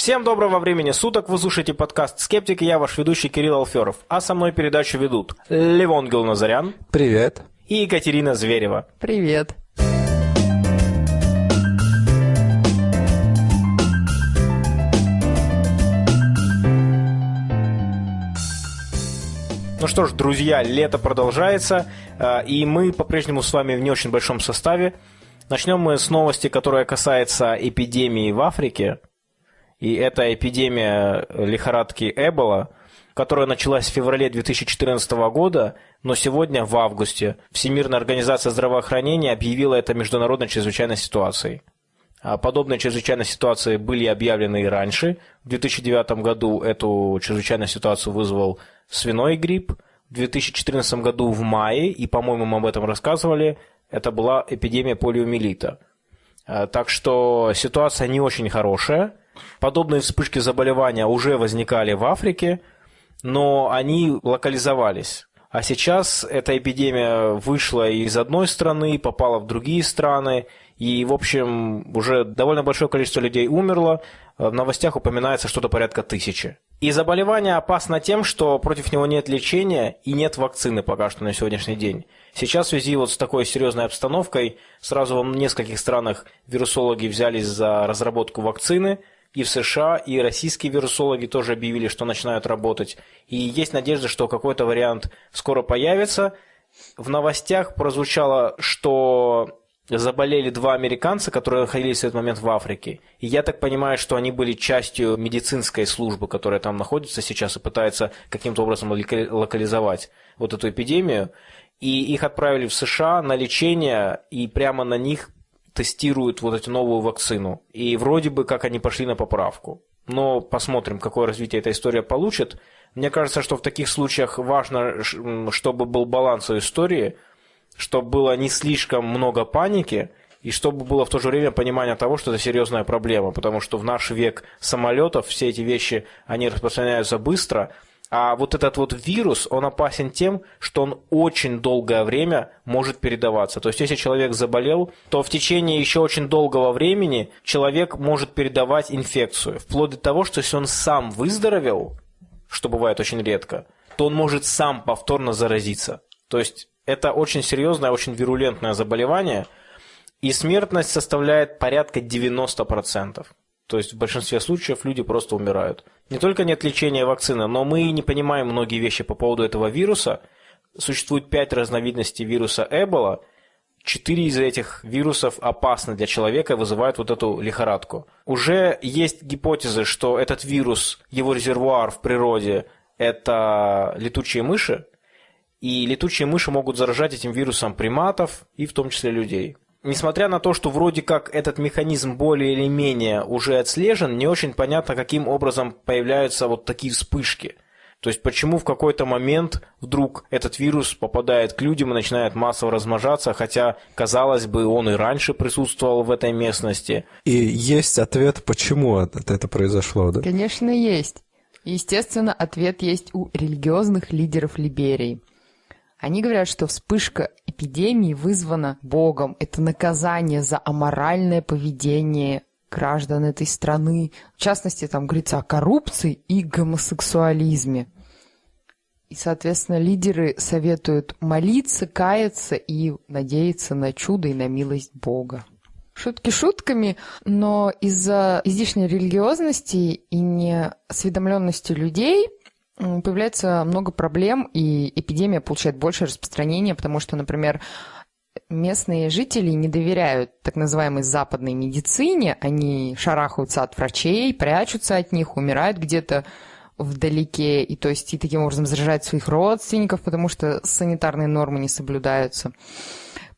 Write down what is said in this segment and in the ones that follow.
Всем доброго времени суток, вы слушаете подкаст «Скептик» и я ваш ведущий Кирилл Алферов. А со мной передачу ведут Левон Гилназарян. Привет. И Екатерина Зверева. Привет. Ну что ж, друзья, лето продолжается, э, и мы по-прежнему с вами в не очень большом составе. Начнем мы с новости, которая касается эпидемии в Африке. И это эпидемия лихорадки Эбола, которая началась в феврале 2014 года, но сегодня, в августе, Всемирная организация здравоохранения объявила это международной чрезвычайной ситуацией. А подобные чрезвычайные ситуации были объявлены и раньше. В 2009 году эту чрезвычайную ситуацию вызвал свиной грипп. В 2014 году в мае, и, по-моему, мы об этом рассказывали, это была эпидемия полиомиелита. А, так что ситуация не очень хорошая. Подобные вспышки заболевания уже возникали в Африке, но они локализовались. А сейчас эта эпидемия вышла из одной страны, попала в другие страны, и, в общем, уже довольно большое количество людей умерло. В новостях упоминается что-то порядка тысячи. И заболевание опасно тем, что против него нет лечения и нет вакцины пока что на сегодняшний день. Сейчас в связи вот с такой серьезной обстановкой сразу в нескольких странах вирусологи взялись за разработку вакцины – и в США, и российские вирусологи тоже объявили, что начинают работать. И есть надежда, что какой-то вариант скоро появится. В новостях прозвучало, что заболели два американца, которые находились в этот момент в Африке. И я так понимаю, что они были частью медицинской службы, которая там находится сейчас и пытается каким-то образом локализовать вот эту эпидемию. И их отправили в США на лечение, и прямо на них тестируют вот эту новую вакцину. И вроде бы как они пошли на поправку. Но посмотрим, какое развитие эта история получит. Мне кажется, что в таких случаях важно, чтобы был баланс у истории, чтобы было не слишком много паники, и чтобы было в то же время понимание того, что это серьезная проблема, потому что в наш век самолетов все эти вещи, они распространяются быстро – а вот этот вот вирус, он опасен тем, что он очень долгое время может передаваться. То есть, если человек заболел, то в течение еще очень долгого времени человек может передавать инфекцию. Вплоть до того, что если он сам выздоровел, что бывает очень редко, то он может сам повторно заразиться. То есть, это очень серьезное, очень вирулентное заболевание, и смертность составляет порядка 90%. То есть в большинстве случаев люди просто умирают. Не только нет лечения вакцины, но мы не понимаем многие вещи по поводу этого вируса. Существует пять разновидностей вируса Эбола. Четыре из этих вирусов опасны для человека и вызывают вот эту лихорадку. Уже есть гипотезы, что этот вирус, его резервуар в природе – это летучие мыши, и летучие мыши могут заражать этим вирусом приматов и в том числе людей несмотря на то, что вроде как этот механизм более или менее уже отслежен, не очень понятно, каким образом появляются вот такие вспышки. То есть почему в какой-то момент вдруг этот вирус попадает к людям и начинает массово размножаться, хотя, казалось бы, он и раньше присутствовал в этой местности. И есть ответ, почему это произошло, да? Конечно, есть. Естественно, ответ есть у религиозных лидеров Либерии. Они говорят, что вспышка эпидемии вызвана Богом. Это наказание за аморальное поведение граждан этой страны. В частности, там говорится о коррупции и гомосексуализме. И, соответственно, лидеры советуют молиться, каяться и надеяться на чудо и на милость Бога. Шутки шутками, но из-за излишней религиозности и неосведомленности людей – появляется много проблем, и эпидемия получает больше распространения, потому что, например, местные жители не доверяют так называемой западной медицине, они шарахаются от врачей, прячутся от них, умирают где-то вдалеке, и то есть и таким образом заражают своих родственников, потому что санитарные нормы не соблюдаются.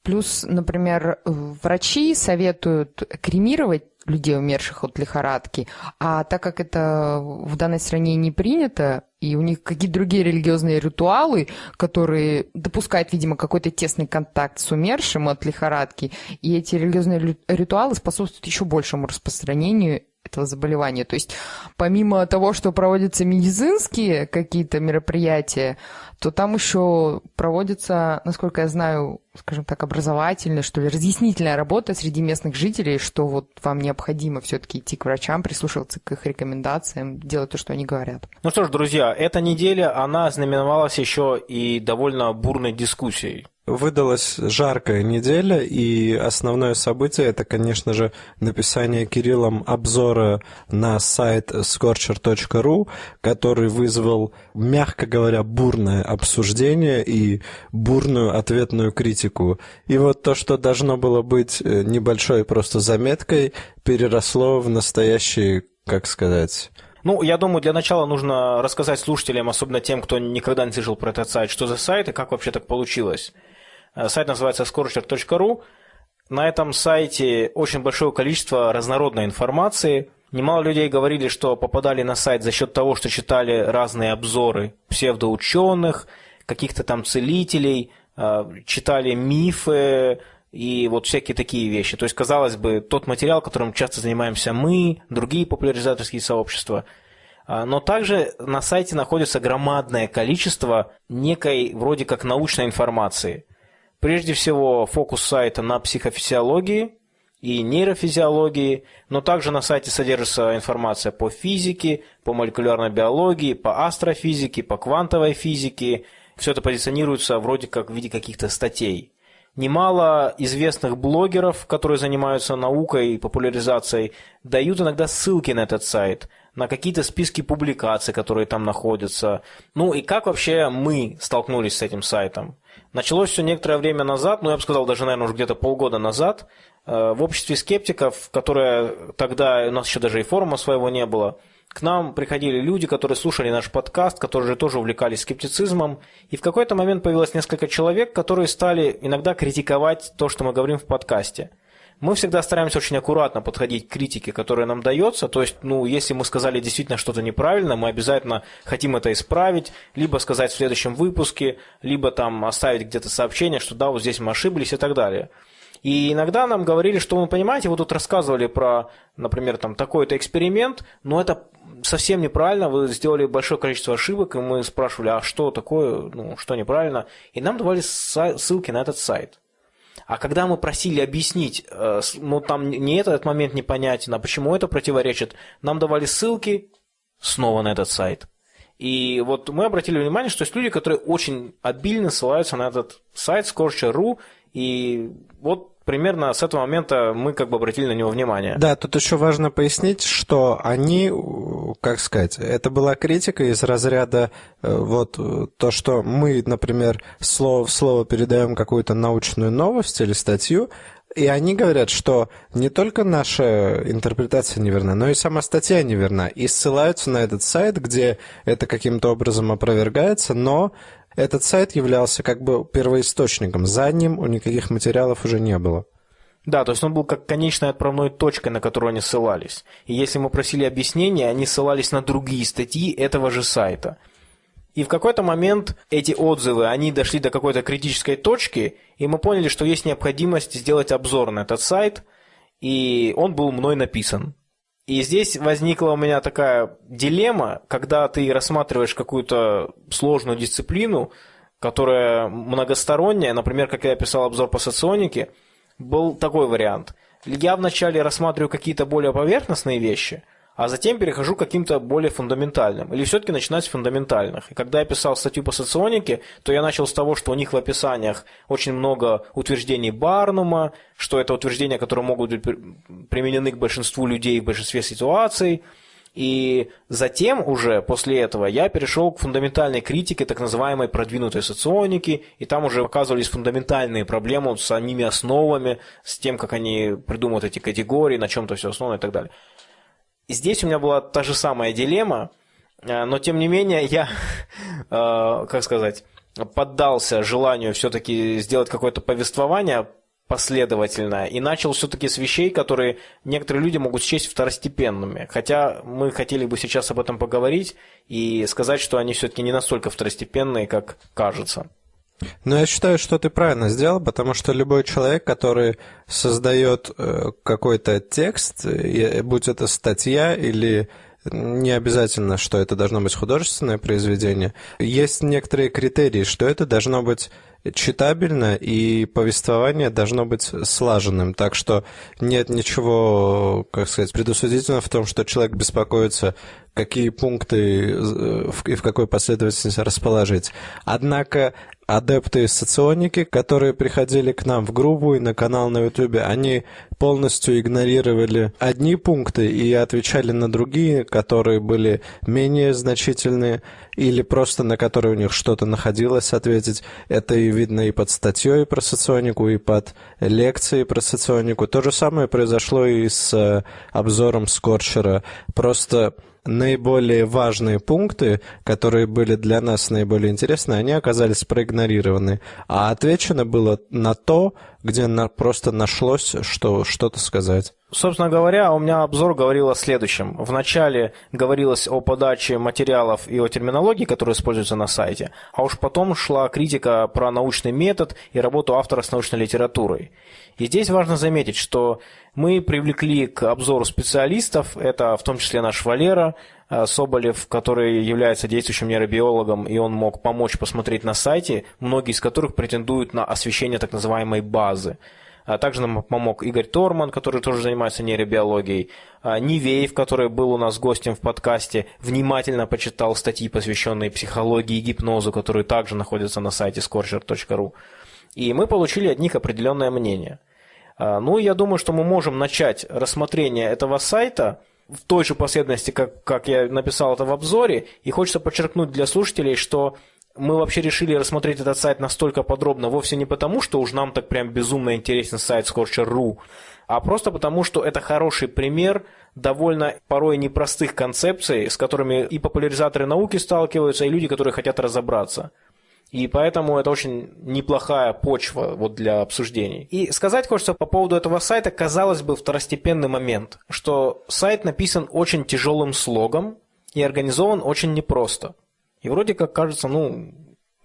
Плюс, например, врачи советуют кремировать людей, умерших от лихорадки. А так как это в данной стране не принято, и у них какие-то другие религиозные ритуалы, которые допускают, видимо, какой-то тесный контакт с умершим от лихорадки, и эти религиозные ритуалы способствуют еще большему распространению этого заболевания. То есть помимо того, что проводятся медицинские какие-то мероприятия, то там еще проводится, насколько я знаю, скажем так, образовательная, что ли, разъяснительная работа среди местных жителей, что вот вам необходимо все-таки идти к врачам, прислушиваться к их рекомендациям, делать то, что они говорят. Ну что ж, друзья, эта неделя, она знаменовалась еще и довольно бурной дискуссией. Выдалась жаркая неделя, и основное событие это, конечно же, написание Кириллом обзора на сайт scorcher.ru, который вызвал, мягко говоря, бурное обсуждение и бурную ответную критику. И вот то, что должно было быть э, небольшой просто заметкой, переросло в настоящий, как сказать, ну, я думаю, для начала нужно рассказать слушателям, особенно тем, кто никогда не слышал про этот сайт, что за сайт и как вообще так получилось. Э, сайт называется scorcher.ru. На этом сайте очень большое количество разнородной информации. Немало людей говорили, что попадали на сайт за счет того, что читали разные обзоры псевдоученых, каких-то там целителей, э, читали мифы и вот всякие такие вещи. То есть, казалось бы, тот материал, которым часто занимаемся мы, другие популяризаторские сообщества. Э, но также на сайте находится громадное количество некой вроде как научной информации – Прежде всего, фокус сайта на психофизиологии и нейрофизиологии, но также на сайте содержится информация по физике, по молекулярной биологии, по астрофизике, по квантовой физике. Все это позиционируется вроде как в виде каких-то статей. Немало известных блогеров, которые занимаются наукой и популяризацией, дают иногда ссылки на этот сайт, на какие-то списки публикаций, которые там находятся. Ну и как вообще мы столкнулись с этим сайтом? Началось все некоторое время назад, ну я бы сказал даже, наверное, уже где-то полгода назад, э, в обществе скептиков, которое тогда, у нас еще даже и форума своего не было, к нам приходили люди, которые слушали наш подкаст, которые же тоже увлекались скептицизмом, и в какой-то момент появилось несколько человек, которые стали иногда критиковать то, что мы говорим в подкасте – мы всегда стараемся очень аккуратно подходить к критике, которая нам дается. То есть, ну, если мы сказали действительно что-то неправильно, мы обязательно хотим это исправить, либо сказать в следующем выпуске, либо там оставить где-то сообщение, что да, вот здесь мы ошиблись и так далее. И иногда нам говорили, что вы понимаете, вы тут рассказывали про, например, там такой-то эксперимент, но это совсем неправильно, вы сделали большое количество ошибок, и мы спрашивали, а что такое, ну, что неправильно, и нам давали ссылки на этот сайт. А когда мы просили объяснить, э, ну там не этот момент непонятен, а почему это противоречит, нам давали ссылки снова на этот сайт. И вот мы обратили внимание, что есть люди, которые очень обильно ссылаются на этот сайт Scorcher.ru, и вот примерно с этого момента мы как бы обратили на него внимание. Да, тут еще важно пояснить, что они, как сказать, это была критика из разряда э, вот то, что мы, например, слово в слово передаем какую-то научную новость или статью, и они говорят, что не только наша интерпретация неверна, но и сама статья неверна. И ссылаются на этот сайт, где это каким-то образом опровергается, но этот сайт являлся как бы первоисточником. За ним у никаких материалов уже не было. Да, то есть он был как конечной отправной точкой, на которую они ссылались. И если мы просили объяснения, они ссылались на другие статьи этого же сайта. И в какой-то момент эти отзывы, они дошли до какой-то критической точки, и мы поняли, что есть необходимость сделать обзор на этот сайт, и он был мной написан. И здесь возникла у меня такая дилемма, когда ты рассматриваешь какую-то сложную дисциплину, которая многосторонняя, например, как я писал обзор по соционике, был такой вариант. Я вначале рассматриваю какие-то более поверхностные вещи, а затем перехожу к каким-то более фундаментальным. Или все-таки начинать с фундаментальных. И когда я писал статью по соционике, то я начал с того, что у них в описаниях очень много утверждений Барнума, что это утверждения, которые могут быть применены к большинству людей в большинстве ситуаций. И затем уже после этого я перешел к фундаментальной критике так называемой продвинутой соционики, и там уже оказывались фундаментальные проблемы с самими основами, с тем, как они придумывают эти категории, на чем-то все основано и так далее. Здесь у меня была та же самая дилемма, э, но тем не менее я, э, как сказать, поддался желанию все-таки сделать какое-то повествование последовательное и начал все-таки с вещей, которые некоторые люди могут счесть второстепенными. Хотя мы хотели бы сейчас об этом поговорить и сказать, что они все-таки не настолько второстепенные, как кажется. Ну, я считаю, что ты правильно сделал, потому что любой человек, который создает э, какой-то текст, будь это статья или не обязательно, что это должно быть художественное произведение. Есть некоторые критерии, что это должно быть читабельно, и повествование должно быть слаженным. Так что нет ничего, как сказать, предусудительного в том, что человек беспокоится, какие пункты э, и в какой последовательности расположить. Однако адепты соционики, которые приходили к нам в группу и на канал на Ютубе, они полностью игнорировали одни пункты и отвечали на другие, которые были менее значительные или просто на которые у них что-то находилось ответить. Это и видно и под статьей про соционику, и под лекцией про соционику. То же самое произошло и с э, обзором Скорчера. Просто наиболее важные пункты, которые были для нас наиболее интересны, они оказались проигнорированы. А отвечено было на то, где на, просто нашлось, что что-то сказать. Собственно говоря, у меня обзор говорил о следующем. Вначале говорилось о подаче материалов и о терминологии, которая используется на сайте, а уж потом шла критика про научный метод и работу автора с научной литературой. И здесь важно заметить, что мы привлекли к обзору специалистов, это в том числе наш Валера Соболев, который является действующим нейробиологом, и он мог помочь посмотреть на сайте, многие из которых претендуют на освещение так называемой базы. А также нам помог Игорь Торман, который тоже занимается нейробиологией. А Нивеев, который был у нас гостем в подкасте, внимательно почитал статьи, посвященные психологии и гипнозу, которые также находятся на сайте scorcher.ru. И мы получили от них определенное мнение. А, ну, я думаю, что мы можем начать рассмотрение этого сайта в той же последовательности, как, как я написал это в обзоре. И хочется подчеркнуть для слушателей, что мы вообще решили рассмотреть этот сайт настолько подробно вовсе не потому, что уж нам так прям безумно интересен сайт Scorcher.ru, а просто потому, что это хороший пример довольно порой непростых концепций, с которыми и популяризаторы науки сталкиваются, и люди, которые хотят разобраться. И поэтому это очень неплохая почва вот для обсуждений. И сказать хочется по поводу этого сайта, казалось бы, второстепенный момент, что сайт написан очень тяжелым слогом и организован очень непросто. И вроде как кажется, ну,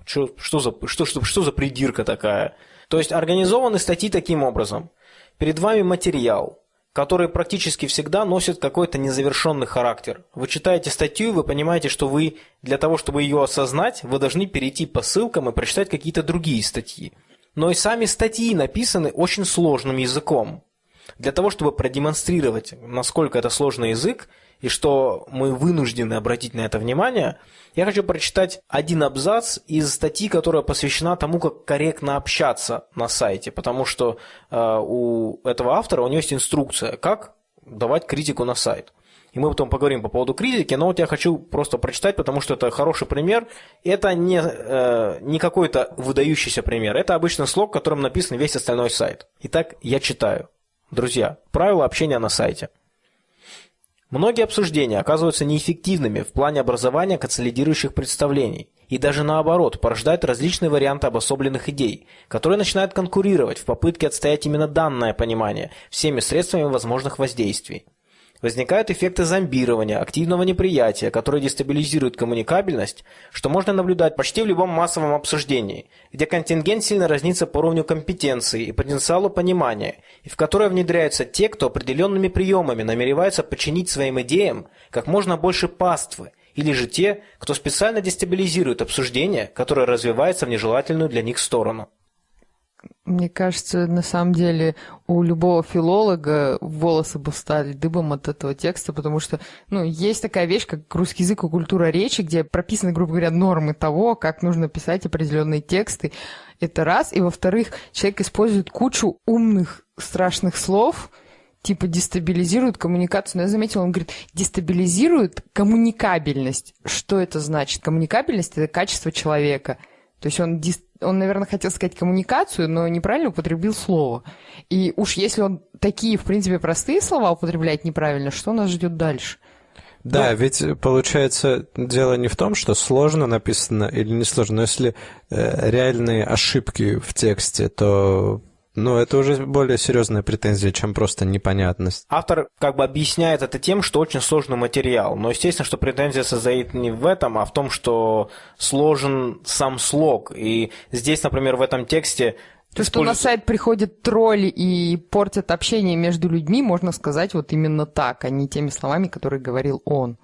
что, что, за, что, что, что за придирка такая? То есть организованы статьи таким образом. Перед вами материал, который практически всегда носит какой-то незавершенный характер. Вы читаете статью, вы понимаете, что вы для того, чтобы ее осознать, вы должны перейти по ссылкам и прочитать какие-то другие статьи. Но и сами статьи написаны очень сложным языком. Для того, чтобы продемонстрировать, насколько это сложный язык, и что мы вынуждены обратить на это внимание, я хочу прочитать один абзац из статьи, которая посвящена тому, как корректно общаться на сайте, потому что э, у этого автора у него есть инструкция, как давать критику на сайт. И мы потом поговорим по поводу критики, но вот я хочу просто прочитать, потому что это хороший пример. Это не, э, не какой-то выдающийся пример, это обычный слог, которым написан весь остальной сайт. Итак, я читаю. Друзья, правила общения на сайте – Многие обсуждения оказываются неэффективными в плане образования консолидирующих представлений и даже наоборот порождают различные варианты обособленных идей, которые начинают конкурировать в попытке отстоять именно данное понимание всеми средствами возможных воздействий. Возникают эффекты зомбирования, активного неприятия, которые дестабилизируют коммуникабельность, что можно наблюдать почти в любом массовом обсуждении, где контингент сильно разнится по уровню компетенции и потенциалу понимания, и в которое внедряются те, кто определенными приемами намереваются подчинить своим идеям как можно больше паствы, или же те, кто специально дестабилизирует обсуждение, которое развивается в нежелательную для них сторону. Мне кажется, на самом деле у любого филолога волосы бы стали дыбом от этого текста, потому что, ну, есть такая вещь, как русский язык и культура речи, где прописаны, грубо говоря, нормы того, как нужно писать определенные тексты. Это раз. И во-вторых, человек использует кучу умных, страшных слов, типа дестабилизирует коммуникацию. Но я заметила, он говорит, дестабилизирует коммуникабельность. Что это значит? Коммуникабельность – это качество человека. То есть он дис он, наверное, хотел сказать коммуникацию, но неправильно употребил слово. И уж если он такие, в принципе, простые слова употребляет неправильно, что нас ждет дальше? Да, ну, ведь получается дело не в том, что сложно написано или не сложно, но если э, реальные ошибки в тексте, то Ну, это уже более серьезная претензия, чем просто непонятность. Автор как бы объясняет это тем, что очень сложный материал. Но естественно, что претензия состоит не в этом, а в том, что сложен сам слог. И здесь, например, в этом тексте то, что на сайт приходят тролли и портят общение между людьми, можно сказать вот именно так, а не теми словами, которые говорил он.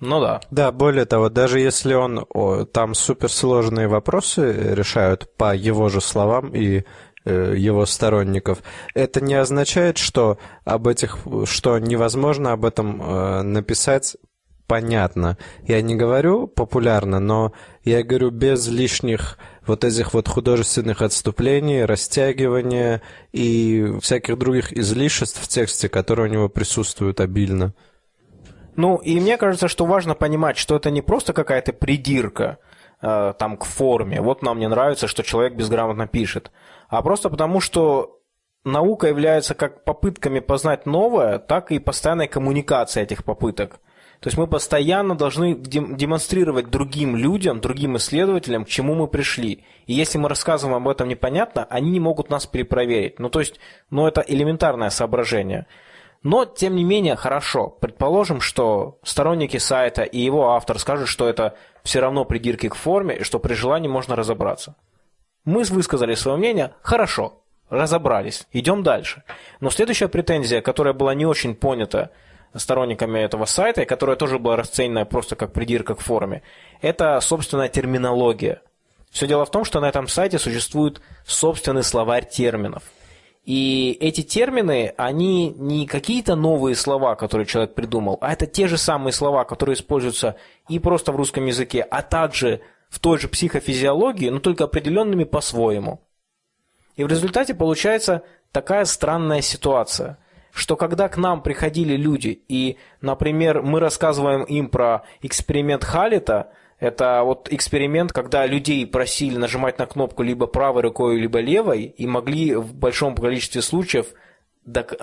Ну да. Да, более того, даже если он о, там суперсложные вопросы решают по его же словам и его сторонников. Это не означает, что об этих, что невозможно об этом э, написать понятно. Я не говорю популярно, но я говорю без лишних вот этих вот художественных отступлений, растягивания и всяких других излишеств в тексте, которые у него присутствуют обильно. Ну, и мне кажется, что важно понимать, что это не просто какая-то придирка э, там к форме. Вот нам не нравится, что человек безграмотно пишет а просто потому, что наука является как попытками познать новое, так и постоянной коммуникацией этих попыток. То есть мы постоянно должны демонстрировать другим людям, другим исследователям, к чему мы пришли. И если мы рассказываем об этом непонятно, они не могут нас перепроверить. Ну, то есть, ну, это элементарное соображение. Но, тем не менее, хорошо. Предположим, что сторонники сайта и его автор скажут, что это все равно придирки к форме, и что при желании можно разобраться. Мы высказали свое мнение, хорошо, разобрались, идем дальше. Но следующая претензия, которая была не очень понята сторонниками этого сайта, и которая тоже была расценена просто как придирка к форме, это собственная терминология. Все дело в том, что на этом сайте существует собственный словарь терминов. И эти термины, они не какие-то новые слова, которые человек придумал, а это те же самые слова, которые используются и просто в русском языке, а также в той же психофизиологии, но только определенными по-своему. И в результате получается такая странная ситуация, что когда к нам приходили люди, и, например, мы рассказываем им про эксперимент Халита, это вот эксперимент, когда людей просили нажимать на кнопку либо правой рукой, либо левой, и могли в большом количестве случаев док...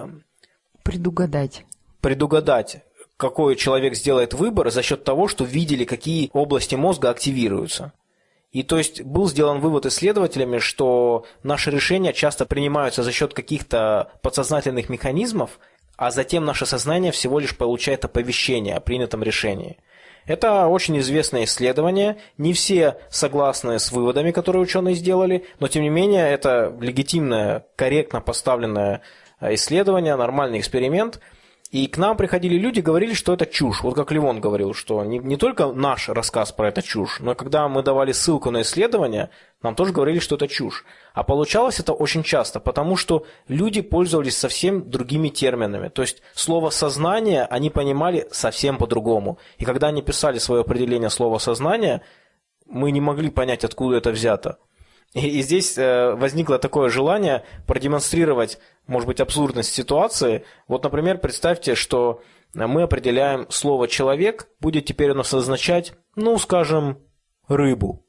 предугадать. предугадать, какой человек сделает выбор за счет того, что видели, какие области мозга активируются. И то есть был сделан вывод исследователями, что наши решения часто принимаются за счет каких-то подсознательных механизмов, а затем наше сознание всего лишь получает оповещение о принятом решении. Это очень известное исследование, не все согласны с выводами, которые ученые сделали, но тем не менее это легитимное, корректно поставленное исследование, нормальный эксперимент – и к нам приходили люди, говорили, что это чушь. Вот как Ливон говорил, что не, не только наш рассказ про это чушь, но когда мы давали ссылку на исследование, нам тоже говорили, что это чушь. А получалось это очень часто, потому что люди пользовались совсем другими терминами. То есть слово «сознание» они понимали совсем по-другому. И когда они писали свое определение слова «сознание», мы не могли понять, откуда это взято. И, и здесь э, возникло такое желание продемонстрировать, может быть, абсурдность ситуации. Вот, например, представьте, что мы определяем слово «человек», будет теперь нас означать, ну, скажем, рыбу.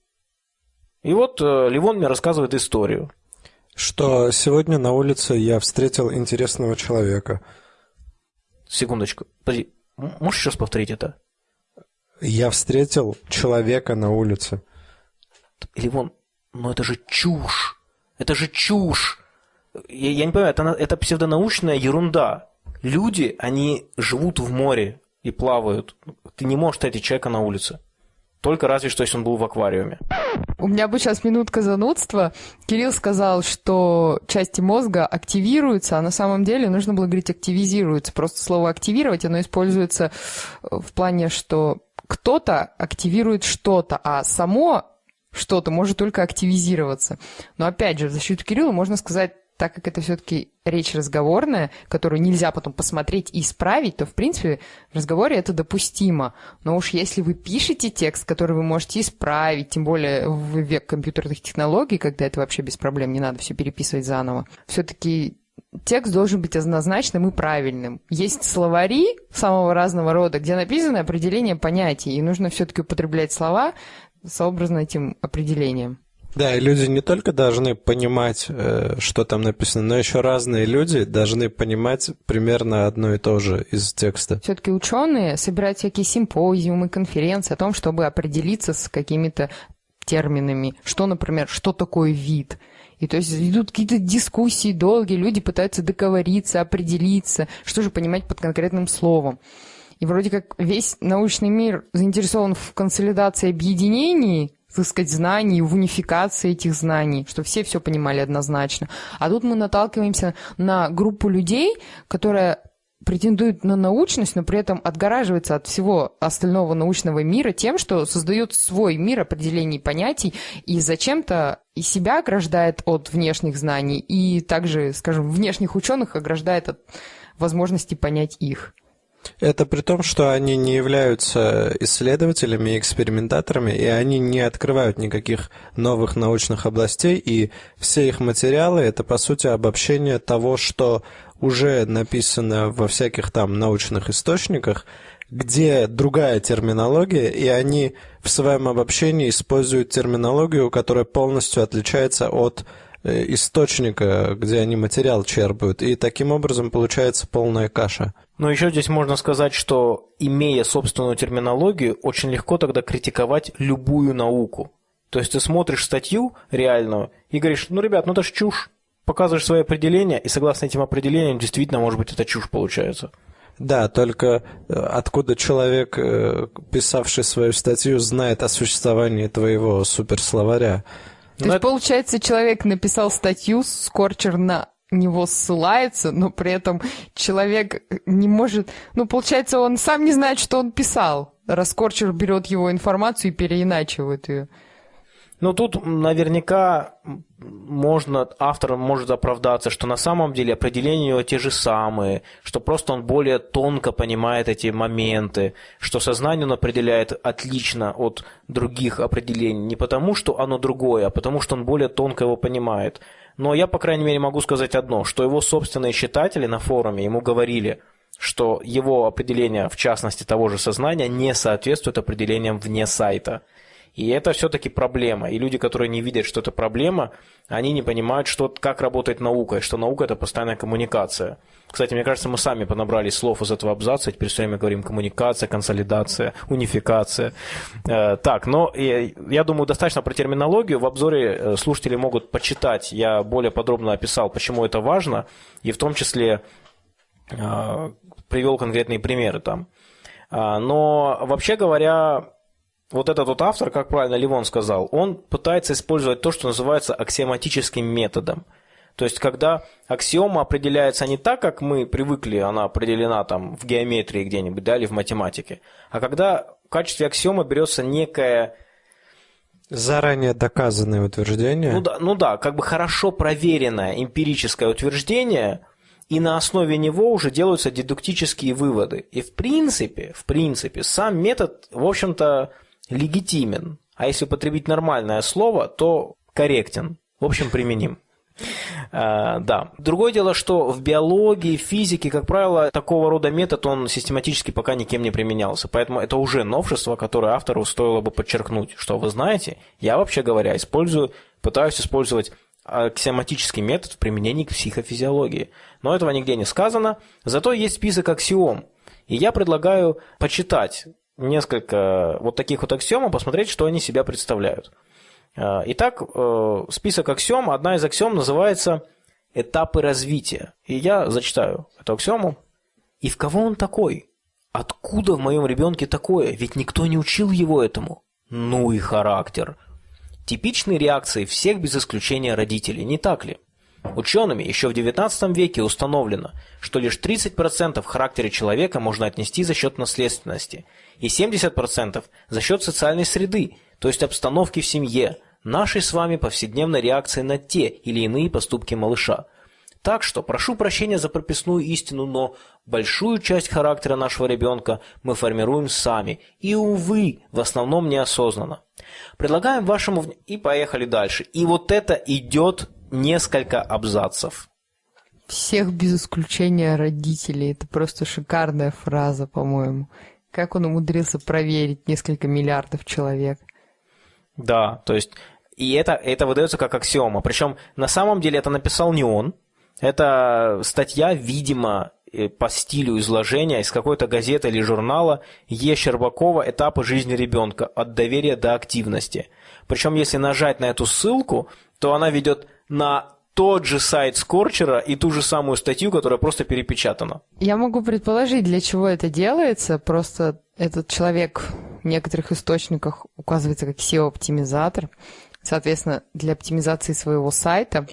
И вот э, Ливон мне рассказывает историю. Что сегодня на улице я встретил интересного человека. Секундочку. Подожди, можешь еще раз повторить это? Я встретил человека на улице. Ливон, но это же чушь. Это же чушь. Я, я не понимаю, это, это псевдонаучная ерунда. Люди, они живут в море и плавают. Ты не можешь встретить человека на улице. Только разве что, если он был в аквариуме. У меня бы сейчас минутка занудства. Кирилл сказал, что части мозга активируются, а на самом деле нужно было говорить активизируются. Просто слово активировать, оно используется в плане, что кто-то активирует что-то, а само что-то может только активизироваться. Но опять же, в защиту Кирилла можно сказать, так как это все-таки речь разговорная, которую нельзя потом посмотреть и исправить, то, в принципе, в разговоре это допустимо. Но уж если вы пишете текст, который вы можете исправить, тем более в век компьютерных технологий, когда это вообще без проблем, не надо все переписывать заново, все-таки текст должен быть однозначным и правильным. Есть словари самого разного рода, где написано определение понятий, и нужно все-таки употреблять слова, сообразно этим определением. Да, и люди не только должны понимать, э, что там написано, но еще разные люди должны понимать примерно одно и то же из текста. Все-таки ученые собирают всякие симпозиумы, конференции о том, чтобы определиться с какими-то терминами. Что, например, что такое вид? И то есть идут какие-то дискуссии долгие, люди пытаются договориться, определиться, что же понимать под конкретным словом. И вроде как весь научный мир заинтересован в консолидации объединений, так сказать, знаний, в унификации этих знаний, что все все понимали однозначно. А тут мы наталкиваемся на группу людей, которая претендует на научность, но при этом отгораживается от всего остального научного мира тем, что создает свой мир определений понятий и зачем-то и себя ограждает от внешних знаний, и также, скажем, внешних ученых ограждает от возможности понять их. Это при том, что они не являются исследователями и экспериментаторами, и они не открывают никаких новых научных областей, и все их материалы – это, по сути, обобщение того, что уже написано во всяких там научных источниках, где другая терминология, и они в своем обобщении используют терминологию, которая полностью отличается от источника, где они материал черпают, и таким образом получается полная каша. Но еще здесь можно сказать, что имея собственную терминологию, очень легко тогда критиковать любую науку. То есть ты смотришь статью реальную и говоришь, ну, ребят, ну это ж чушь показываешь свои определения, и согласно этим определениям, действительно, может быть, это чушь получается. Да, только э, откуда человек, э, писавший свою статью, знает о существовании твоего суперсловаря? То есть, получается, человек написал статью, Скорчер на него ссылается, но при этом человек не может... Ну, получается, он сам не знает, что он писал. Раскорчер берет его информацию и переиначивает ее. Ну, тут наверняка можно, автор может оправдаться, что на самом деле определения его те же самые, что просто он более тонко понимает эти моменты, что сознание он определяет отлично от других определений, не потому, что оно другое, а потому, что он более тонко его понимает. Но я, по крайней мере, могу сказать одно, что его собственные читатели на форуме ему говорили, что его определение, в частности того же сознания, не соответствует определениям вне сайта – и это все-таки проблема. И люди, которые не видят, что это проблема, они не понимают, что, как работает наука, и что наука – это постоянная коммуникация. Кстати, мне кажется, мы сами понабрали слов из этого абзаца, теперь все время говорим коммуникация, консолидация, унификация. Э, так, но я, я думаю, достаточно про терминологию. В обзоре э, слушатели могут почитать. Я более подробно описал, почему это важно, и в том числе э, привел конкретные примеры там. Но вообще говоря, вот этот вот автор, как правильно Ливон сказал, он пытается использовать то, что называется аксиоматическим методом. То есть, когда аксиома определяется не так, как мы привыкли, она определена там в геометрии где-нибудь, да, или в математике, а когда в качестве аксиома берется некое Заранее доказанное утверждение. Ну да, ну да, как бы хорошо проверенное эмпирическое утверждение, и на основе него уже делаются дедуктические выводы. И в принципе, в принципе, сам метод, в общем-то, легитимен, а если употребить нормальное слово, то корректен, в общем, применим. Uh, да. Другое дело, что в биологии, физике, как правило, такого рода метод, он систематически пока никем не применялся. Поэтому это уже новшество, которое автору стоило бы подчеркнуть, что вы знаете, я вообще говоря, использую, пытаюсь использовать аксиоматический метод в применении к психофизиологии. Но этого нигде не сказано, зато есть список аксиом. И я предлагаю почитать несколько вот таких вот аксиом, посмотреть, что они себя представляют. Э, итак, э, список аксиом, одна из аксиом называется «Этапы развития». И я зачитаю эту аксиому. «И в кого он такой? Откуда в моем ребенке такое? Ведь никто не учил его этому». Ну и характер. Типичные реакции всех без исключения родителей, не так ли? Учеными еще в XIX веке установлено, что лишь 30% в характере человека можно отнести за счет наследственности, и 70% за счет социальной среды, то есть обстановки в семье, нашей с вами повседневной реакции на те или иные поступки малыша. Так что прошу прощения за прописную истину, но большую часть характера нашего ребенка мы формируем сами, и, увы, в основном неосознанно. Предлагаем вашему... И поехали дальше. И вот это идет несколько абзацев. Всех без исключения родителей. Это просто шикарная фраза, по-моему. Как он умудрился проверить несколько миллиардов человек? Да, то есть и это, это выдается как аксиома. Причем на самом деле это написал не он. Это статья, видимо, э, по стилю изложения из какой-то газеты или журнала Е. Щербакова «Этапы жизни ребенка. От доверия до активности». Причем, если нажать на эту ссылку, то она ведет на тот же сайт Скорчера и ту же самую статью, которая просто перепечатана. Я могу предположить, для чего это делается. Просто этот человек в некоторых источниках указывается как SEO-оптимизатор. Соответственно, для оптимизации своего сайта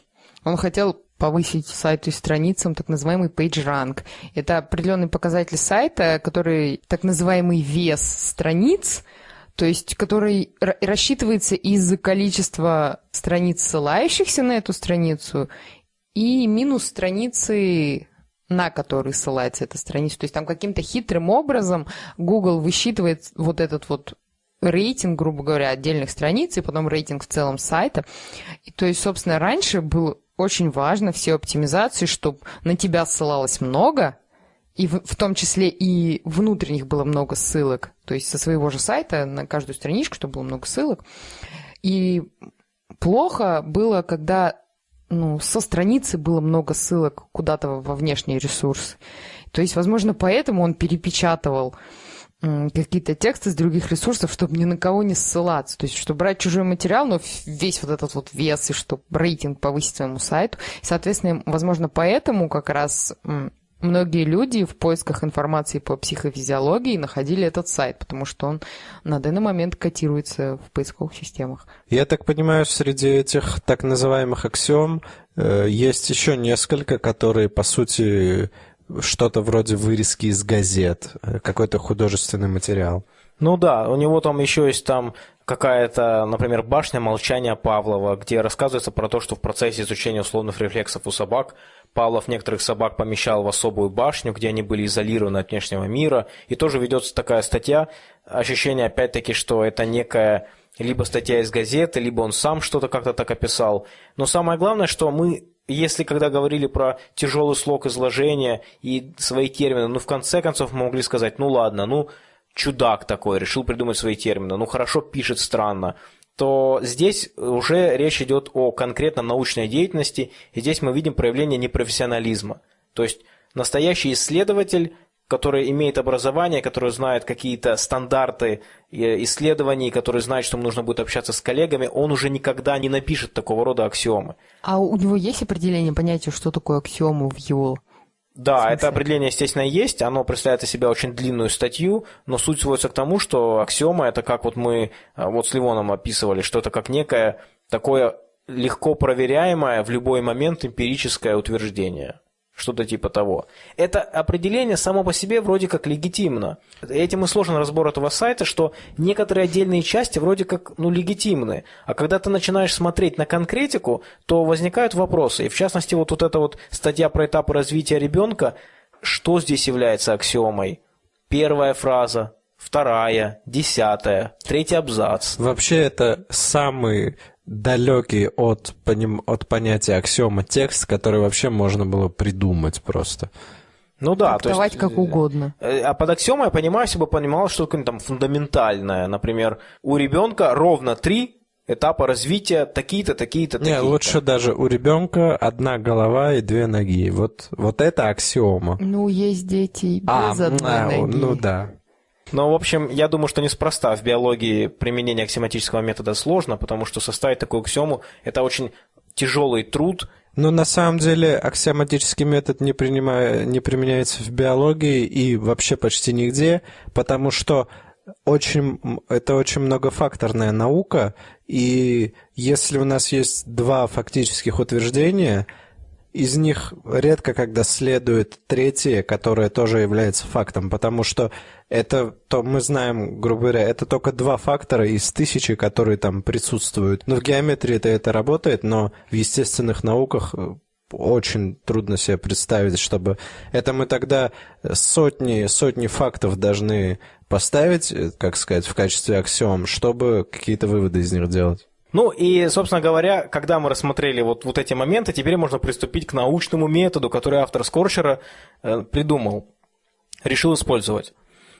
он хотел повысить сайту и страницам так называемый PageRank. Это определенный показатель сайта, который так называемый вес страниц, то есть который рассчитывается из количества страниц, ссылающихся на эту страницу, и минус страницы, на которые ссылается эта страница. То есть там каким-то хитрым образом Google высчитывает вот этот вот рейтинг, грубо говоря, отдельных страниц, и потом рейтинг в целом сайта. И, то есть, собственно, раньше было очень важно все оптимизации, чтобы на тебя ссылалось много, и в, в том числе и внутренних было много ссылок, то есть со своего же сайта на каждую страничку, чтобы было много ссылок. И плохо было, когда ну, со страницы было много ссылок куда-то во внешние ресурсы. То есть, возможно, поэтому он перепечатывал какие-то тексты с других ресурсов, чтобы ни на кого не ссылаться. То есть, чтобы брать чужой материал, но весь вот этот вот вес, и чтобы рейтинг повысить своему сайту. И, соответственно, возможно, поэтому как раз многие люди в поисках информации по психофизиологии находили этот сайт, потому что он на данный момент котируется в поисковых системах. Я так понимаю, среди этих так называемых аксиом э, есть еще несколько, которые, по сути, что-то вроде вырезки из газет, э, какой-то художественный материал. Ну да, у него там еще есть там какая-то, например, башня молчания Павлова, где рассказывается про то, что в процессе изучения условных рефлексов у собак Павлов некоторых собак помещал в особую башню, где они были изолированы от внешнего мира. И тоже ведется такая статья. Ощущение, опять-таки, что это некая либо статья из газеты, либо он сам что-то как-то так описал. Но самое главное, что мы если когда говорили про тяжелый слог изложения и свои термины, ну, в конце концов, мы могли сказать, ну, ладно, ну, чудак такой, решил придумать свои термины, ну, хорошо пишет странно, то здесь уже речь идет о конкретно научной деятельности, и здесь мы видим проявление непрофессионализма. То есть настоящий исследователь который имеет образование, который знает какие-то стандарты э, исследований, который знает, что ему нужно будет общаться с коллегами, он уже никогда не напишет такого рода аксиомы. А у него есть определение понятия, что такое аксиому в его да, это определение, естественно, есть. Оно представляет из себя очень длинную статью, но суть сводится к тому, что аксиома это как вот мы э, вот с Ливоном описывали, что это как некое такое легко проверяемое в любой момент эмпирическое утверждение что-то типа того. Это определение само по себе вроде как легитимно. Этим и сложен разбор этого сайта, что некоторые отдельные части вроде как ну, легитимны. А когда ты начинаешь смотреть на конкретику, то возникают вопросы. И в частности, вот, вот эта вот статья про этапы развития ребенка, что здесь является аксиомой? Первая фраза, вторая, десятая, третий абзац. Вообще это самый далекий от, поним... от понятия аксиома текст, который вообще можно было придумать просто. Ну да, то есть... как угодно. Э, а под аксиомой я понимаю, если бы понимал что-то там фундаментальное. Например, у ребенка ровно три этапа развития такие-то, такие-то, такие-то. Не, лучше даже у ребенка одна голова и две ноги. Вот, вот это аксиома. Ну, есть дети без а, одной а, ноги. Ну да. Но, в общем, я думаю, что неспроста в биологии применение аксиоматического метода сложно, потому что составить такую аксиому – это очень тяжелый труд. Но на самом деле аксиоматический метод не, принимая, не применяется в биологии и вообще почти нигде, потому что очень, это очень многофакторная наука, и если у нас есть два фактических утверждения – из них редко когда следует третье, которое тоже является фактом, потому что это, то мы знаем, грубо говоря, это только два фактора из тысячи, которые там присутствуют. Но в геометрии это, это работает, но в естественных науках э, очень трудно себе представить, чтобы... Это мы тогда сотни, сотни фактов должны поставить, э, как сказать, в качестве аксиом, чтобы какие-то выводы из них делать. Ну и, собственно говоря, когда мы рассмотрели вот, вот эти моменты, теперь можно приступить к научному методу, который автор Скорчера э, придумал, решил использовать.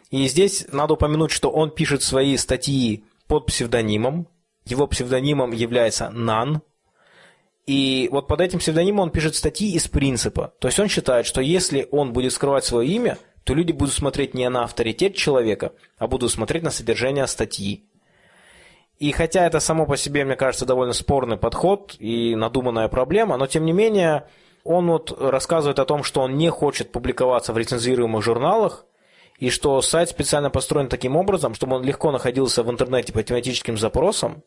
И здесь надо упомянуть, что он пишет свои статьи под псевдонимом. Его псевдонимом является Нан. И вот под этим псевдонимом он пишет статьи из принципа. То есть он считает, что если он будет скрывать свое имя, то люди будут смотреть не на авторитет человека, а будут смотреть на содержание статьи. И хотя это само по себе, мне кажется, довольно спорный подход и надуманная проблема, но тем не менее он вот рассказывает о том, что он не хочет публиковаться в рецензируемых журналах, и что сайт специально построен таким образом, чтобы он легко находился в интернете по тематическим запросам,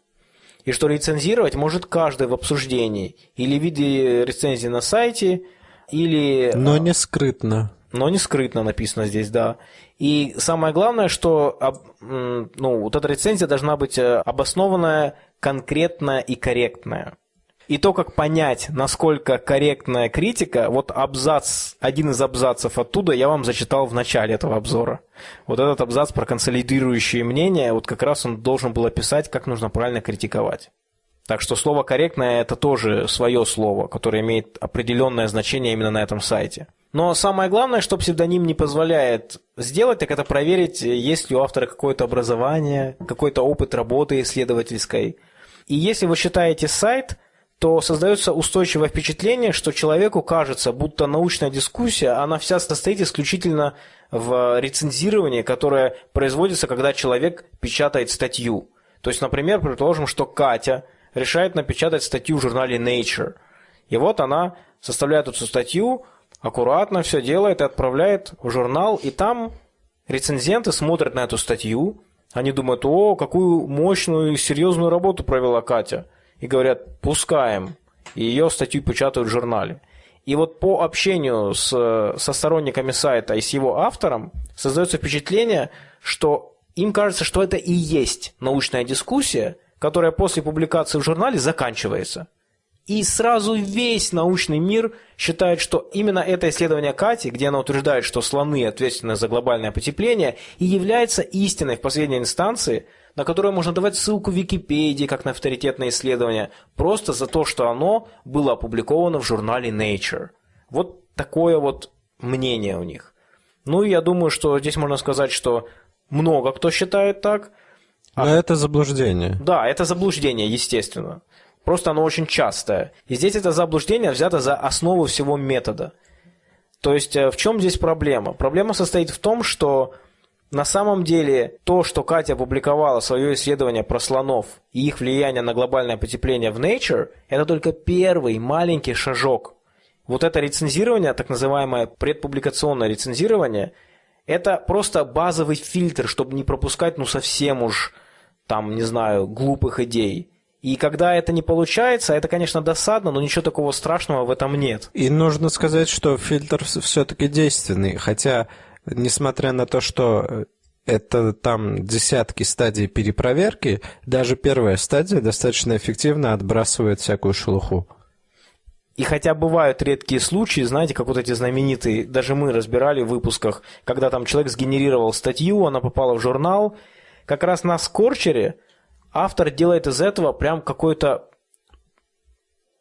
и что рецензировать может каждый в обсуждении, или в виде рецензии на сайте, или... Но не скрытно. Но не скрытно написано здесь, да. И самое главное, что ну, вот эта рецензия должна быть э, обоснованная, конкретная и корректная. И то, как понять, насколько корректная критика, вот абзац, один из абзацев оттуда я вам зачитал в начале этого обзора. Вот этот абзац про консолидирующие мнения, вот как раз он должен был описать, как нужно правильно критиковать. Так что слово «корректное» – это тоже свое слово, которое имеет определенное значение именно на этом сайте. Но самое главное, что псевдоним не позволяет сделать, так это проверить, есть ли у автора какое-то образование, какой-то опыт работы исследовательской. И если вы считаете сайт – то создается устойчивое впечатление, что человеку кажется, будто научная дискуссия, она вся состоит исключительно в рецензировании, которое производится, когда человек печатает статью. То есть, например, предположим, что Катя решает напечатать статью в журнале Nature. И вот она составляет эту статью, аккуратно все делает и отправляет в журнал, и там рецензенты смотрят на эту статью, они думают, о, какую мощную и серьезную работу провела Катя и говорят, пускаем, и ее статью печатают в журнале. И вот по общению с, со сторонниками сайта и с его автором создается впечатление, что им кажется, что это и есть научная дискуссия, которая после публикации в журнале заканчивается. И сразу весь научный мир считает, что именно это исследование Кати, где она утверждает, что слоны ответственны за глобальное потепление, и является истиной в последней инстанции – на которое можно давать ссылку в Википедии, как на авторитетное исследование, просто за то, что оно было опубликовано в журнале Nature. Вот такое вот мнение у них. Ну и я думаю, что здесь можно сказать, что много кто считает так. Но а... это заблуждение. Да, это заблуждение, естественно. Просто оно очень частое. И здесь это заблуждение взято за основу всего метода. То есть э, в чем здесь проблема? Проблема состоит в том, что на самом деле, то, что Катя опубликовала свое исследование про слонов и их влияние на глобальное потепление в Nature, это только первый маленький шажок. Вот это рецензирование, так называемое предпубликационное рецензирование, это просто базовый фильтр, чтобы не пропускать, ну, совсем уж, там, не знаю, глупых идей. И когда это не получается, это, конечно, досадно, но ничего такого страшного в этом нет. И нужно сказать, что фильтр все-таки действенный, хотя несмотря на то, что э, это там десятки стадий перепроверки, даже первая стадия достаточно эффективно отбрасывает всякую шелуху. И хотя бывают редкие случаи, знаете, как вот эти знаменитые, даже мы разбирали в выпусках, когда там человек сгенерировал статью, она попала в журнал, как раз на Скорчере автор делает из этого прям какой-то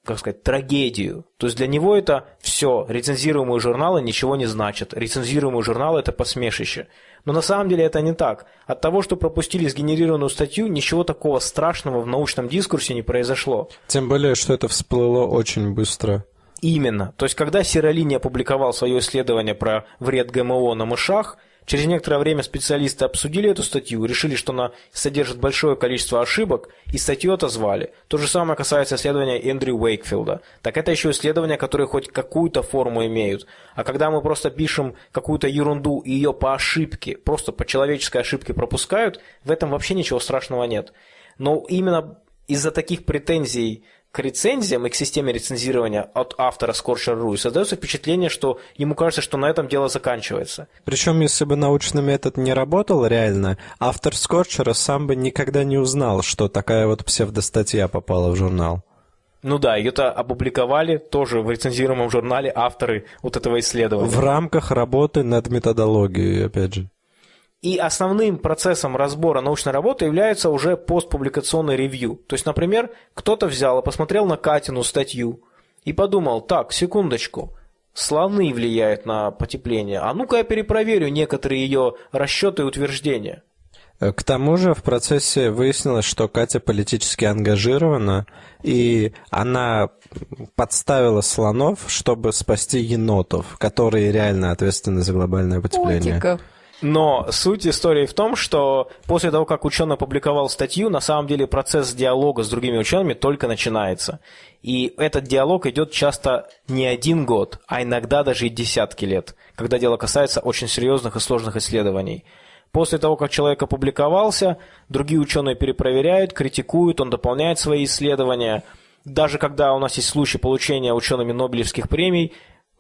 как сказать, трагедию. То есть для него это все, рецензируемые журналы ничего не значат. Рецензируемые журналы – это посмешище. Но на самом деле это не так. От того, что пропустили сгенерированную статью, ничего такого страшного в научном дискурсе не произошло. Тем более, что это всплыло очень быстро. Именно. То есть, когда Сиролини опубликовал свое исследование про вред ГМО на мышах – Через некоторое время специалисты обсудили эту статью, решили, что она содержит большое количество ошибок, и статью отозвали. То же самое касается исследования Эндрю Уэйкфилда. Так это еще исследования, которые хоть какую-то форму имеют. А когда мы просто пишем какую-то ерунду и ее по ошибке, просто по человеческой ошибке пропускают, в этом вообще ничего страшного нет. Но именно из-за таких претензий к рецензиям и к системе рецензирования от автора Scorcher.ru, создается впечатление, что ему кажется, что на этом дело заканчивается. Причем, если бы научный метод не работал реально, автор Скорчера сам бы никогда не узнал, что такая вот псевдостатья попала в журнал. Ну да, ее-то опубликовали тоже в рецензируемом журнале авторы вот этого исследования. В рамках работы над методологией, опять же. И основным процессом разбора научной работы является уже постпубликационный ревью. То есть, например, кто-то взял и посмотрел на Катину статью и подумал, так, секундочку, слоны влияют на потепление, а ну-ка я перепроверю некоторые ее расчеты и утверждения. К тому же в процессе выяснилось, что Катя политически ангажирована, и она подставила слонов, чтобы спасти енотов, которые реально ответственны за глобальное потепление. Котиков. Но суть истории в том, что после того, как ученый опубликовал статью, на самом деле процесс диалога с другими учеными только начинается. И этот диалог идет часто не один год, а иногда даже и десятки лет, когда дело касается очень серьезных и сложных исследований. После того, как человек опубликовался, другие ученые перепроверяют, критикуют, он дополняет свои исследования. Даже когда у нас есть случай получения учеными Нобелевских премий,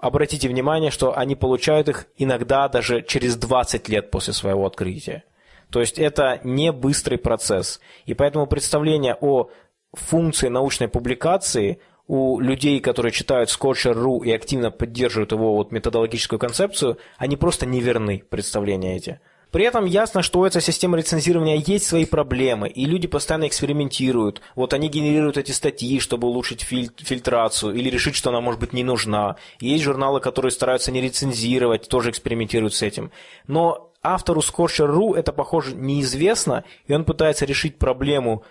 обратите внимание, что они получают их иногда даже через 20 лет после своего открытия. То есть это не быстрый процесс. И поэтому представление о функции научной публикации у людей, которые читают Scotcher.ru и активно поддерживают его вот методологическую концепцию, они просто неверны, представления эти. При этом ясно, что у этой системы рецензирования есть свои проблемы, и люди постоянно экспериментируют. Вот они генерируют эти статьи, чтобы улучшить филь- фильтрацию или решить, что она может быть не нужна. Есть журналы, которые стараются не рецензировать, тоже экспериментируют с этим. Но автору Scorcher.ru это, похоже, неизвестно, и он пытается решить проблему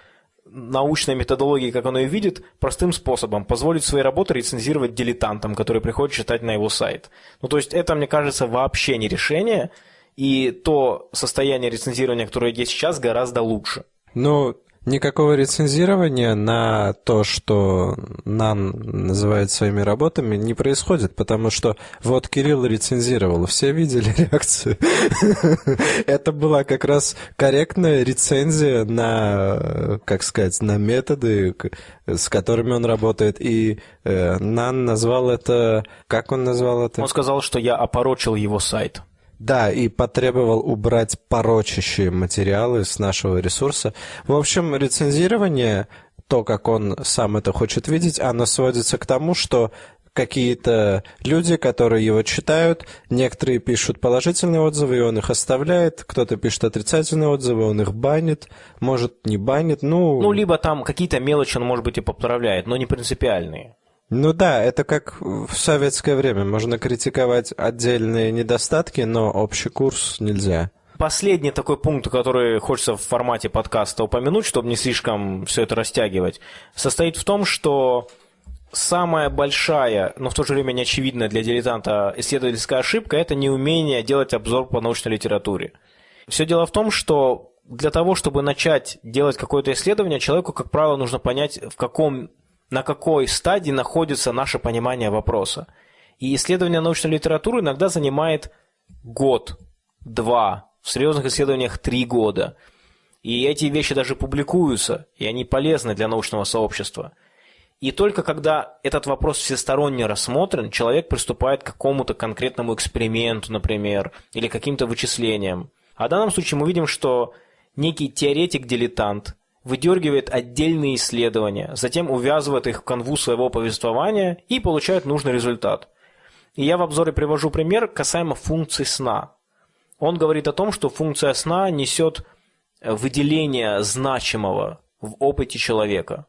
научной методологии, как он ее видит, простым способом, позволить свои работы рецензировать дилетантам, которые приходят читать на его сайт. Ну, то есть это, мне кажется, вообще не решение – и то состояние рецензирования, которое есть сейчас, гораздо лучше. Ну, никакого рецензирования на то, что нам называют своими работами, не происходит, потому что вот Кирилл рецензировал, все видели реакцию. Это была как раз корректная рецензия на, как сказать, на методы, с которыми он работает, и э, Нан назвал это, как он назвал это? Он сказал, что я опорочил его сайт. Да, и потребовал убрать порочащие материалы с нашего ресурса. В общем, рецензирование, то, как он сам это хочет видеть, оно сводится к тому, что какие-то люди, которые его читают, некоторые пишут положительные отзывы, и он их оставляет, кто-то пишет отрицательные отзывы, он их банит, может, не банит, ну... Ну, либо там какие-то мелочи он, может быть, и поправляет, но не принципиальные. Ну да, это как в советское время. Можно критиковать отдельные недостатки, но общий курс нельзя. Последний такой пункт, который хочется в формате подкаста упомянуть, чтобы не слишком все это растягивать, состоит в том, что самая большая, но в то же время неочевидная для дилетанта исследовательская ошибка – это неумение делать обзор по научной литературе. Все дело в том, что для того, чтобы начать делать какое-то исследование, человеку, как правило, нужно понять, в каком на какой стадии находится наше понимание вопроса. И исследование научной литературы иногда занимает год, два, в серьезных исследованиях три года. И эти вещи даже публикуются, и они полезны для научного сообщества. И только когда этот вопрос всесторонне рассмотрен, человек приступает к какому-то конкретному эксперименту, например, или каким-то вычислениям. А в данном случае мы видим, что некий теоретик-дилетант выдергивает отдельные исследования, затем увязывает их в канву своего повествования и получает нужный результат. И я в обзоре привожу пример касаемо функции сна. Он говорит о том, что функция сна несет выделение значимого в опыте человека.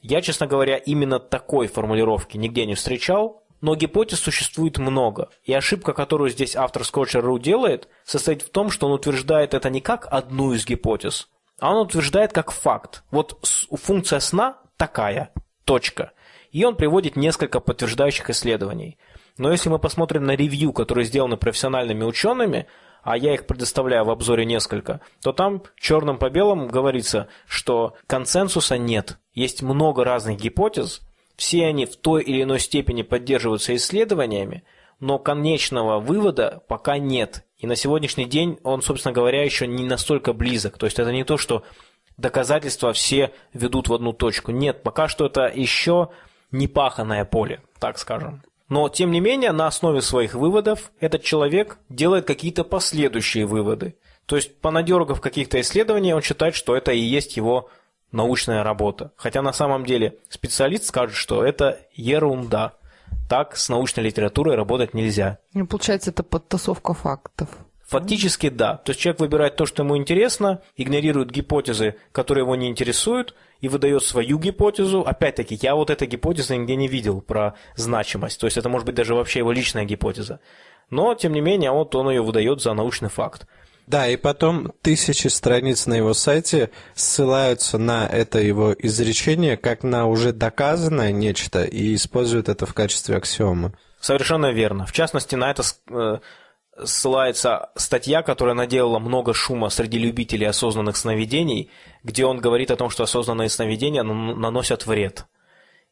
Я, честно говоря, именно такой формулировки нигде не встречал, но гипотез существует много. И ошибка, которую здесь автор Scotcher.ru делает, состоит в том, что он утверждает это не как одну из гипотез, а он утверждает как факт. Вот функция сна такая, точка. И он приводит несколько подтверждающих исследований. Но если мы посмотрим на ревью, которые сделаны профессиональными учеными, а я их предоставляю в обзоре несколько, то там черным по белому говорится, что консенсуса нет. Есть много разных гипотез, все они в той или иной степени поддерживаются исследованиями, но конечного вывода пока нет. И на сегодняшний день он, собственно говоря, еще не настолько близок. То есть это не то, что доказательства все ведут в одну точку. Нет, пока что это еще не паханное поле, так скажем. Но, тем не менее, на основе своих выводов этот человек делает какие-то последующие выводы. То есть, понадергав каких-то исследований, он считает, что это и есть его научная работа. Хотя на самом деле специалист скажет, что это ерунда так с научной литературой работать нельзя. Ну, получается, это подтасовка фактов. Фактически да. То есть человек выбирает то, что ему интересно, игнорирует гипотезы, которые его не интересуют, и выдает свою гипотезу. Опять-таки, я вот этой гипотезы нигде не видел про значимость. То есть это может быть даже вообще его личная гипотеза. Но, тем не менее, вот он ее выдает за научный факт. Да, и потом тысячи страниц на его сайте ссылаются на это его изречение как на уже доказанное нечто и используют это в качестве аксиомы. Совершенно верно. В частности, на это э, ссылается статья, которая наделала много шума среди любителей осознанных сновидений, где он говорит о том, что осознанные сновидения наносят вред.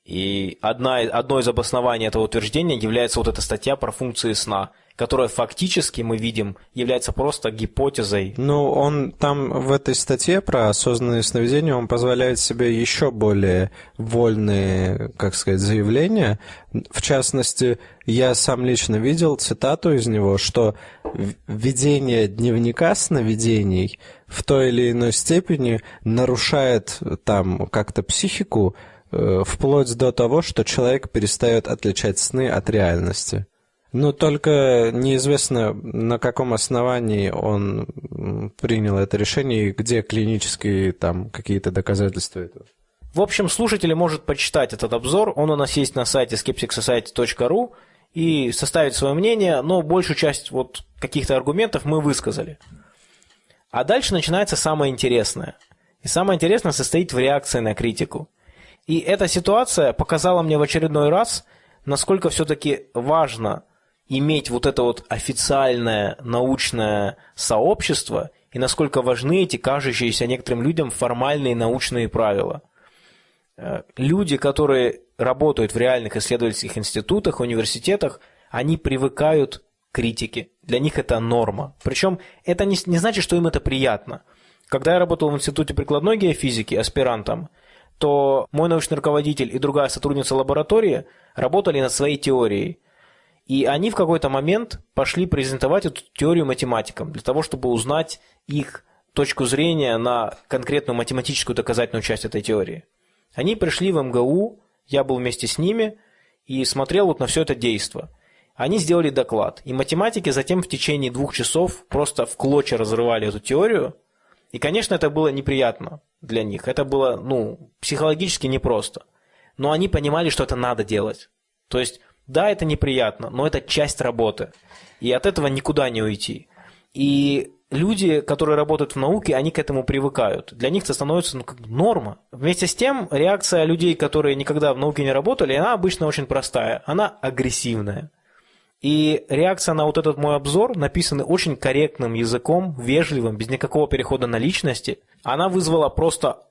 И одна, одно из обоснований этого утверждения является вот эта статья про функции сна, которая фактически, мы видим, является просто гипотезой. Ну, он там в этой статье про осознанные сновидения, он позволяет себе еще более вольные, как сказать, заявления. В частности, я сам лично видел цитату из него, что ведение дневника сновидений в той или иной степени нарушает там как-то психику, Э, вплоть до того, что человек перестает отличать сны от реальности. Но только неизвестно, на каком основании он принял это решение и где клинические там какие-то доказательства этого. В общем, слушатель может почитать этот обзор, он у нас есть на сайте skepticsociety.ru и составить свое мнение, но большую часть вот каких-то аргументов мы высказали. А дальше начинается самое интересное. И самое интересное состоит в реакции на критику – и эта ситуация показала мне в очередной раз, насколько все-таки важно иметь вот это вот официальное научное сообщество и насколько важны эти кажущиеся некоторым людям формальные научные правила. Э, люди, которые работают в реальных исследовательских институтах, университетах, они привыкают к критике. Для них это норма. Причем это не, не значит, что им это приятно. Когда я работал в Институте прикладной геофизики аспирантом – то мой научный руководитель и другая сотрудница лаборатории работали над своей теорией. И они в какой-то момент пошли презентовать эту теорию математикам, для того, чтобы узнать их точку зрения на конкретную математическую доказательную часть этой теории. Они пришли в МГУ, я был вместе с ними и смотрел вот на все это действо. Они сделали доклад, и математики затем в течение двух часов просто в клочья разрывали эту теорию, и, конечно, это было неприятно для них. Это было, ну, психологически непросто. Но они понимали, что это надо делать. То есть, да, это неприятно, но это часть работы. И от этого никуда не уйти. И люди, которые работают в науке, они к этому привыкают. Для них это становится ну, как норма. Вместе с тем, реакция людей, которые никогда в науке не работали, она обычно очень простая. Она агрессивная. И реакция на вот этот мой обзор, написанный очень корректным языком, вежливым, без никакого перехода на личности, она вызвала просто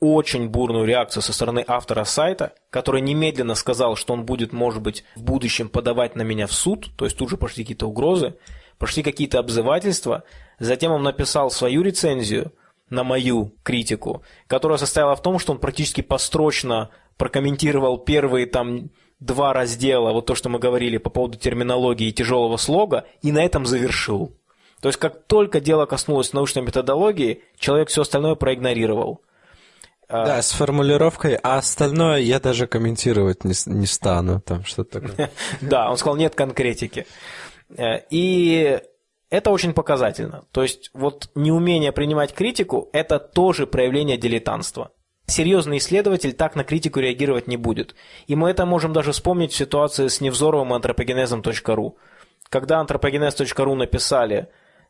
очень бурную реакцию со стороны автора сайта, который немедленно сказал, что он будет, может быть, в будущем подавать на меня в суд, то есть тут же пошли какие-то угрозы, пошли какие-то обзывательства. Затем он написал свою рецензию на мою критику, которая состояла в том, что он практически построчно прокомментировал первые там два раздела, вот то, что мы говорили по поводу терминологии и тяжелого слога, и на этом завершил. То есть, как только дело коснулось научной методологии, человек все остальное проигнорировал. А да, с формулировкой, а остальное я даже комментировать не, не стану, там что-то такое. Да, он сказал, нет конкретики. Э, и это очень показательно. То есть, вот неумение принимать критику – это тоже проявление дилетантства серьезный исследователь так на критику реагировать не будет. И мы это можем даже вспомнить в ситуации с Невзоровым и антропогенезом.ру. Когда антропогенез.ру написали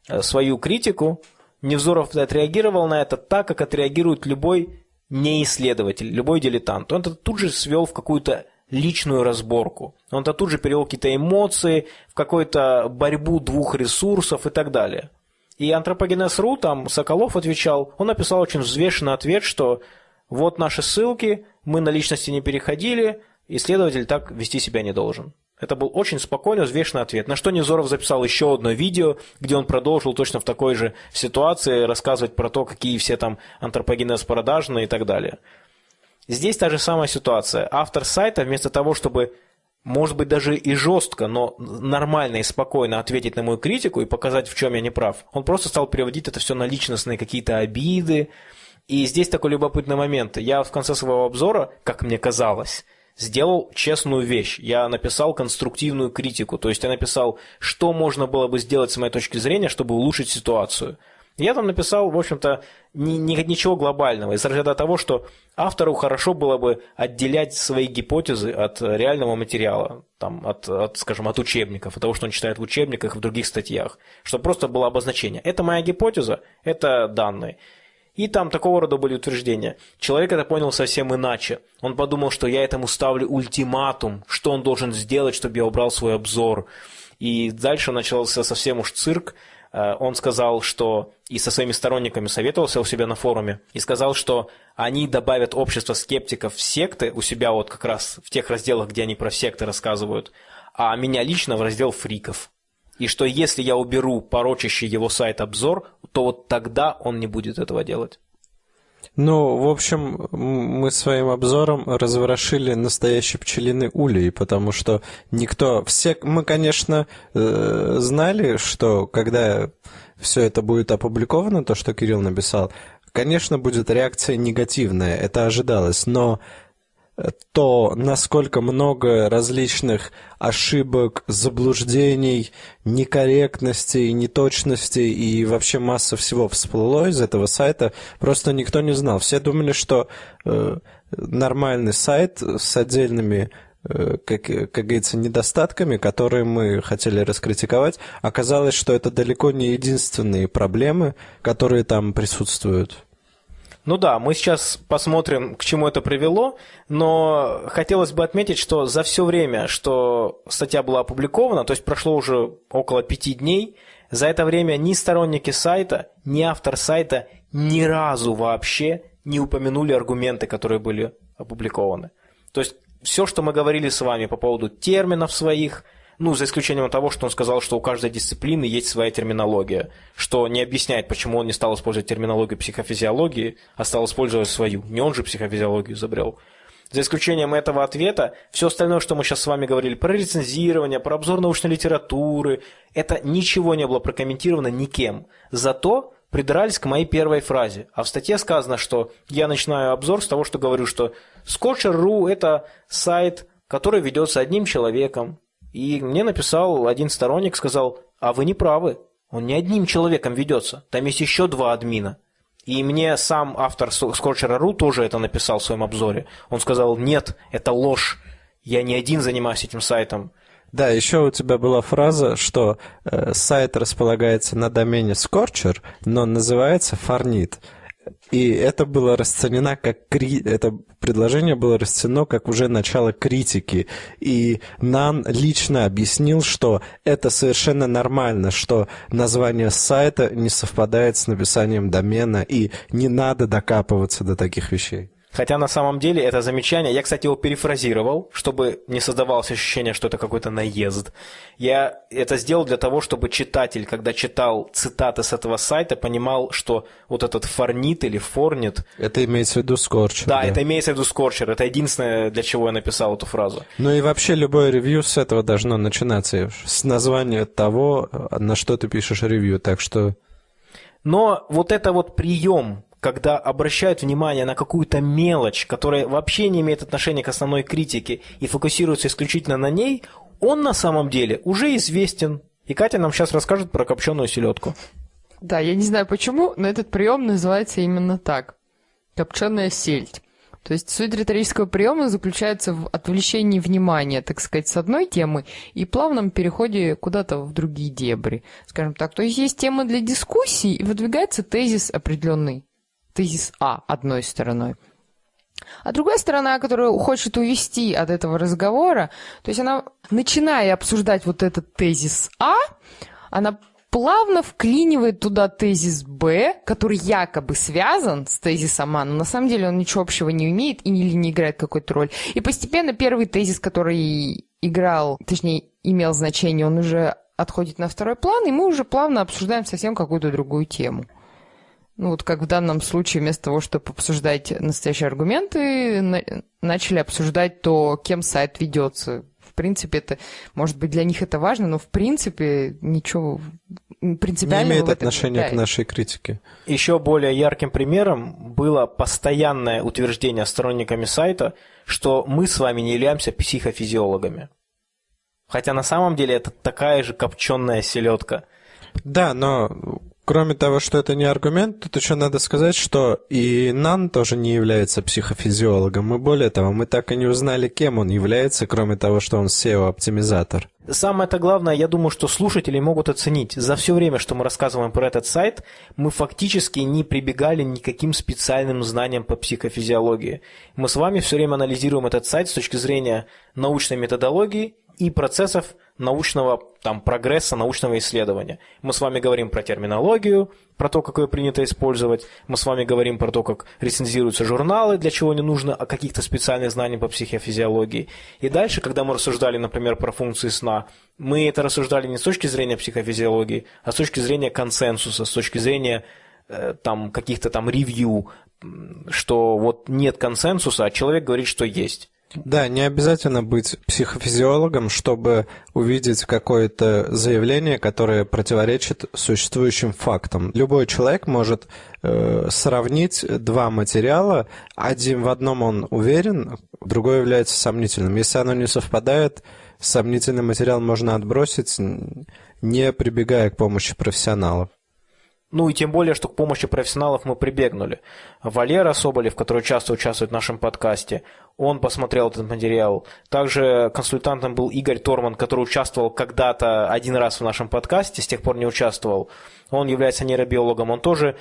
э, свою критику, Невзоров отреагировал на это так, как отреагирует любой неисследователь, любой дилетант. Он это тут же свел в какую-то личную разборку. Он это тут же перевел какие-то эмоции, в какую-то борьбу двух ресурсов и так далее. И антропогенез.ру, там Соколов отвечал, он написал очень взвешенный ответ, что вот наши ссылки, мы на личности не переходили, исследователь так вести себя не должен. Это был очень спокойный, взвешенный ответ. На что Невзоров записал еще одно видео, где он продолжил точно в такой же ситуации рассказывать про то, какие все там антропогенез продажные и так далее. Здесь та же самая ситуация. Автор сайта вместо того, чтобы, может быть, даже и жестко, но нормально и спокойно ответить на мою критику и показать, в чем я не прав, он просто стал переводить это все на личностные какие-то обиды, и здесь такой любопытный момент. Я в конце своего обзора, как мне казалось, сделал честную вещь. Я написал конструктивную критику. То есть я написал, что можно было бы сделать с моей точки зрения, чтобы улучшить ситуацию. Я там написал, в общем-то, ни, ни, ничего глобального. Из разряда того, что автору хорошо было бы отделять свои гипотезы от реального материала, там, от, от, скажем, от учебников, от того, что он читает в учебниках и в других статьях, чтобы просто было обозначение. Это моя гипотеза, это данные. И там такого рода были утверждения. Человек это понял совсем иначе. Он подумал, что я этому ставлю ультиматум, что он должен сделать, чтобы я убрал свой обзор. И дальше начался совсем уж цирк. Э, он сказал, что и со своими сторонниками советовался у себя на форуме, и сказал, что они добавят общество скептиков в секты у себя вот как раз в тех разделах, где они про секты рассказывают, а меня лично в раздел фриков. И что если я уберу порочащий его сайт обзор, то вот тогда он не будет этого делать. Ну, в общем, мы своим обзором разворошили настоящий пчелиный улей, потому что никто... Все... Мы, конечно, э, знали, что когда все это будет опубликовано, то, что Кирилл написал, конечно, будет реакция негативная, это ожидалось, но то, насколько много различных ошибок, заблуждений, некорректностей, неточностей и вообще масса всего всплыло из этого сайта, просто никто не знал. Все думали, что э, нормальный сайт с отдельными э, как, как говорится, недостатками, которые мы хотели раскритиковать, оказалось, что это далеко не единственные проблемы, которые там присутствуют. Ну да, мы сейчас посмотрим, к чему это привело, но хотелось бы отметить, что за все время, что статья была опубликована, то есть прошло уже около пяти дней, за это время ни сторонники сайта, ни автор сайта ни разу вообще не упомянули аргументы, которые были опубликованы. То есть все, что мы говорили с вами по поводу терминов своих – ну, за исключением того, что он сказал, что у каждой дисциплины есть своя терминология, что не объясняет, почему он не стал использовать терминологию психофизиологии, а стал использовать свою. Не он же психофизиологию изобрел. За исключением этого ответа, все остальное, что мы сейчас с вами говорили, про рецензирование, про обзор научной литературы, это ничего не было прокомментировано никем. Зато придрались к моей первой фразе. А в статье сказано, что я начинаю обзор с того, что говорю, что Scotcher.ru – это сайт, который ведется одним человеком, и мне написал один сторонник, сказал, а вы не правы, он не одним человеком ведется, там есть еще два админа. И мне сам автор Scorcher.ru тоже это написал в своем обзоре. Он сказал, нет, это ложь, я не один занимаюсь этим сайтом. Да, еще у тебя была фраза, что э, сайт располагается на домене Scorcher, но называется Farnit. И это было расценено как кри... это предложение было расценено как уже начало критики. И Нан лично объяснил, что это совершенно нормально, что название сайта не совпадает с написанием домена, и не надо докапываться до таких вещей. Хотя на самом деле это замечание, я, кстати, его перефразировал, чтобы не создавалось ощущение, что это какой-то наезд. Я это сделал для того, чтобы читатель, когда читал цитаты с этого сайта, понимал, что вот этот форнит или форнит... Это имеется в виду скорчер. Да, да, это имеется в виду скорчер. Это единственное, для чего я написал эту фразу. Ну и вообще любое ревью с этого должно начинаться, с названия того, на что ты пишешь ревью, так что... Но вот это вот прием когда обращают внимание на какую-то мелочь, которая вообще не имеет отношения к основной критике и фокусируется исключительно на ней, он на самом деле уже известен. И Катя нам сейчас расскажет про копченую селедку. Да, я не знаю почему, но этот прием называется именно так. Копченая сельдь. То есть суть риторического приема заключается в отвлечении внимания, так сказать, с одной темы и плавном переходе куда-то в другие дебри, скажем так. То есть есть тема для дискуссии и выдвигается тезис определенный тезис А одной стороной. А другая сторона, которая хочет увести от этого разговора, то есть она, начиная обсуждать вот этот тезис А, она плавно вклинивает туда тезис Б, который якобы связан с тезисом А, но на самом деле он ничего общего не имеет и или не играет какой-то роль. И постепенно первый тезис, который играл, точнее, имел значение, он уже отходит на второй план, и мы уже плавно обсуждаем совсем какую-то другую тему. Ну, вот как в данном случае, вместо того, чтобы обсуждать настоящие аргументы, на- начали обсуждать то, кем сайт ведется. В принципе, это, может быть, для них это важно, но в принципе ничего принципиального Не имеет отношения к нашей критике. Еще более ярким примером было постоянное утверждение сторонниками сайта, что мы с вами не являемся психофизиологами. Хотя на самом деле это такая же копченая селедка. Да, но кроме того, что это не аргумент, тут еще надо сказать, что и Нан тоже не является психофизиологом. И более того, мы так и не узнали, кем он является, кроме того, что он SEO-оптимизатор. Самое-то главное, я думаю, что слушатели могут оценить. За все время, что мы рассказываем про этот сайт, мы фактически не прибегали никаким специальным знаниям по психофизиологии. Мы с вами все время анализируем этот сайт с точки зрения научной методологии и процессов научного там, прогресса, научного исследования. Мы с вами говорим про терминологию, про то, как ее принято использовать. Мы с вами говорим про то, как рецензируются журналы, для чего не нужно о каких-то специальных знаниях по психофизиологии. И дальше, когда мы рассуждали, например, про функции сна, мы это рассуждали не с точки зрения психофизиологии, а с точки зрения консенсуса, с точки зрения э, там каких-то там ревью, что вот нет консенсуса, а человек говорит, что есть. Да, не обязательно быть психофизиологом, чтобы увидеть какое-то заявление, которое противоречит существующим фактам. Любой человек может э, сравнить два материала, один в одном он уверен, другой является сомнительным. Если оно не совпадает, сомнительный материал можно отбросить, не прибегая к помощи профессионалов. Ну и тем более, что к помощи профессионалов мы прибегнули. Валера Соболев, который часто участвует в нашем подкасте, он посмотрел этот материал. Также консультантом был Игорь Торман, который участвовал когда-то один раз в нашем подкасте, с тех пор не участвовал. Он является нейробиологом. Он тоже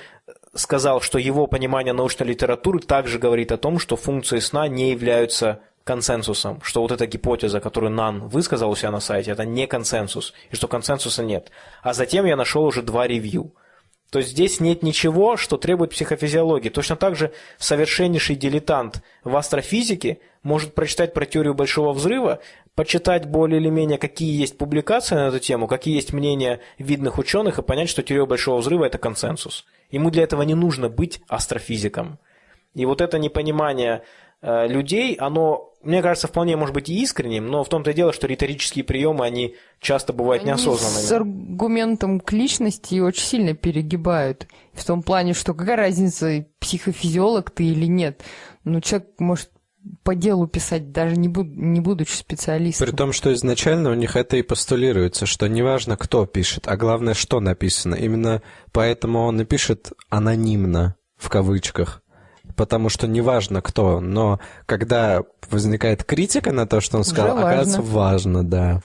сказал, что его понимание научной литературы также говорит о том, что функции сна не являются консенсусом, что вот эта гипотеза, которую Нан высказал у себя на сайте, это не консенсус, и что консенсуса нет. А затем я нашел уже два ревью – то есть здесь нет ничего, что требует психофизиологии. Точно так же совершеннейший дилетант в астрофизике может прочитать про теорию Большого Взрыва, почитать более или менее, какие есть публикации на эту тему, какие есть мнения видных ученых, и понять, что теория Большого Взрыва – это консенсус. Ему для этого не нужно быть астрофизиком. И вот это непонимание людей, оно, мне кажется, вполне может быть и искренним, но в том-то и дело, что риторические приемы, они часто бывают они неосознанными. с аргументом к личности очень сильно перегибают. В том плане, что какая разница, психофизиолог ты или нет. Ну, человек может по делу писать, даже не, буд не будучи специалистом. При том, что изначально у них это и постулируется, что неважно, кто пишет, а главное, что написано. Именно поэтому он и пишет анонимно, в кавычках потому что неважно кто, но когда возникает критика на то, что он сказал, Уже оказывается, важно, да.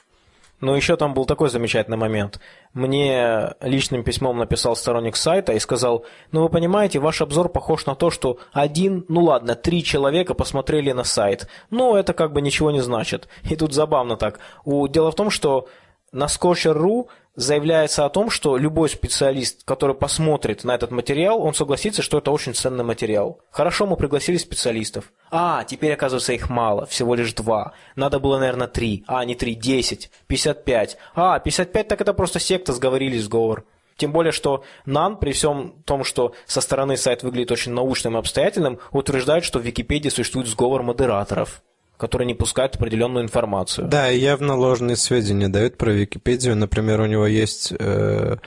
Ну, еще там был такой замечательный момент. Мне личным письмом написал сторонник сайта и сказал, ну, вы понимаете, ваш обзор похож на то, что один, ну ладно, три человека посмотрели на сайт. Но это как бы ничего не значит. И тут забавно так. У... Дело в том, что на Scorcher.ru заявляется о том, что любой специалист, который посмотрит на этот материал, он согласится, что это очень ценный материал. Хорошо, мы пригласили специалистов. А, теперь, оказывается, их мало, всего лишь два. Надо было, наверное, три. А, не три, десять, пятьдесят пять. А, пятьдесят пять, так это просто секта, сговорились, сговор. Тем более, что НАН, при всем том, что со стороны сайт выглядит очень научным и обстоятельным, утверждает, что в Википедии существует сговор модераторов которые не пускают определенную информацию. Да, явно ложные сведения дают про Википедию. Например, у него есть э,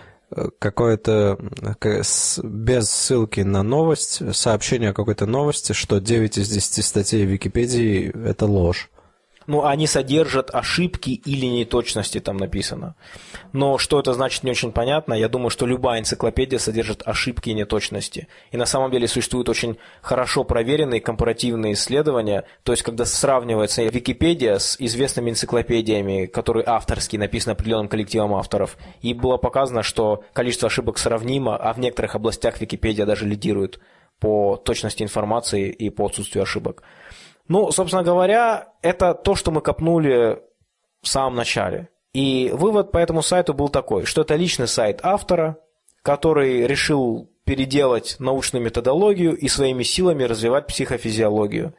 какое-то без ссылки на новость, сообщение о какой-то новости, что 9 из 10 статей Википедии – это ложь ну, они содержат ошибки или неточности, там написано. Но что это значит, не очень понятно. Я думаю, что любая энциклопедия содержит ошибки и неточности. И на самом деле существуют очень хорошо проверенные компаративные исследования, то есть когда сравнивается Википедия с известными энциклопедиями, которые авторские, написаны определенным коллективом авторов, и было показано, что количество ошибок сравнимо, а в некоторых областях Википедия даже лидирует по точности информации и по отсутствию ошибок. Ну, собственно говоря, это то, что мы копнули в самом начале. И вывод по этому сайту был такой, что это личный сайт автора, который решил переделать научную методологию и своими силами развивать психофизиологию.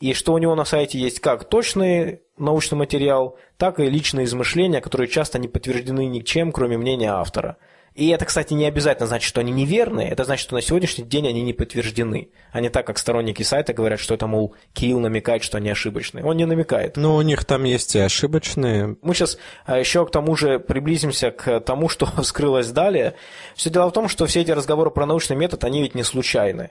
И что у него на сайте есть как точный научный материал, так и личные измышления, которые часто не подтверждены ничем, кроме мнения автора – и это, кстати, не обязательно значит, что они неверные, это значит, что на сегодняшний день они не подтверждены. А не так, как сторонники сайта говорят, что это, мол, Киил намекает, что они ошибочные. Он не намекает. Но у них там есть и ошибочные. Мы сейчас а, еще к тому же приблизимся к тому, что вскрылось далее. Все дело в том, что все эти разговоры про научный метод, они ведь не случайны.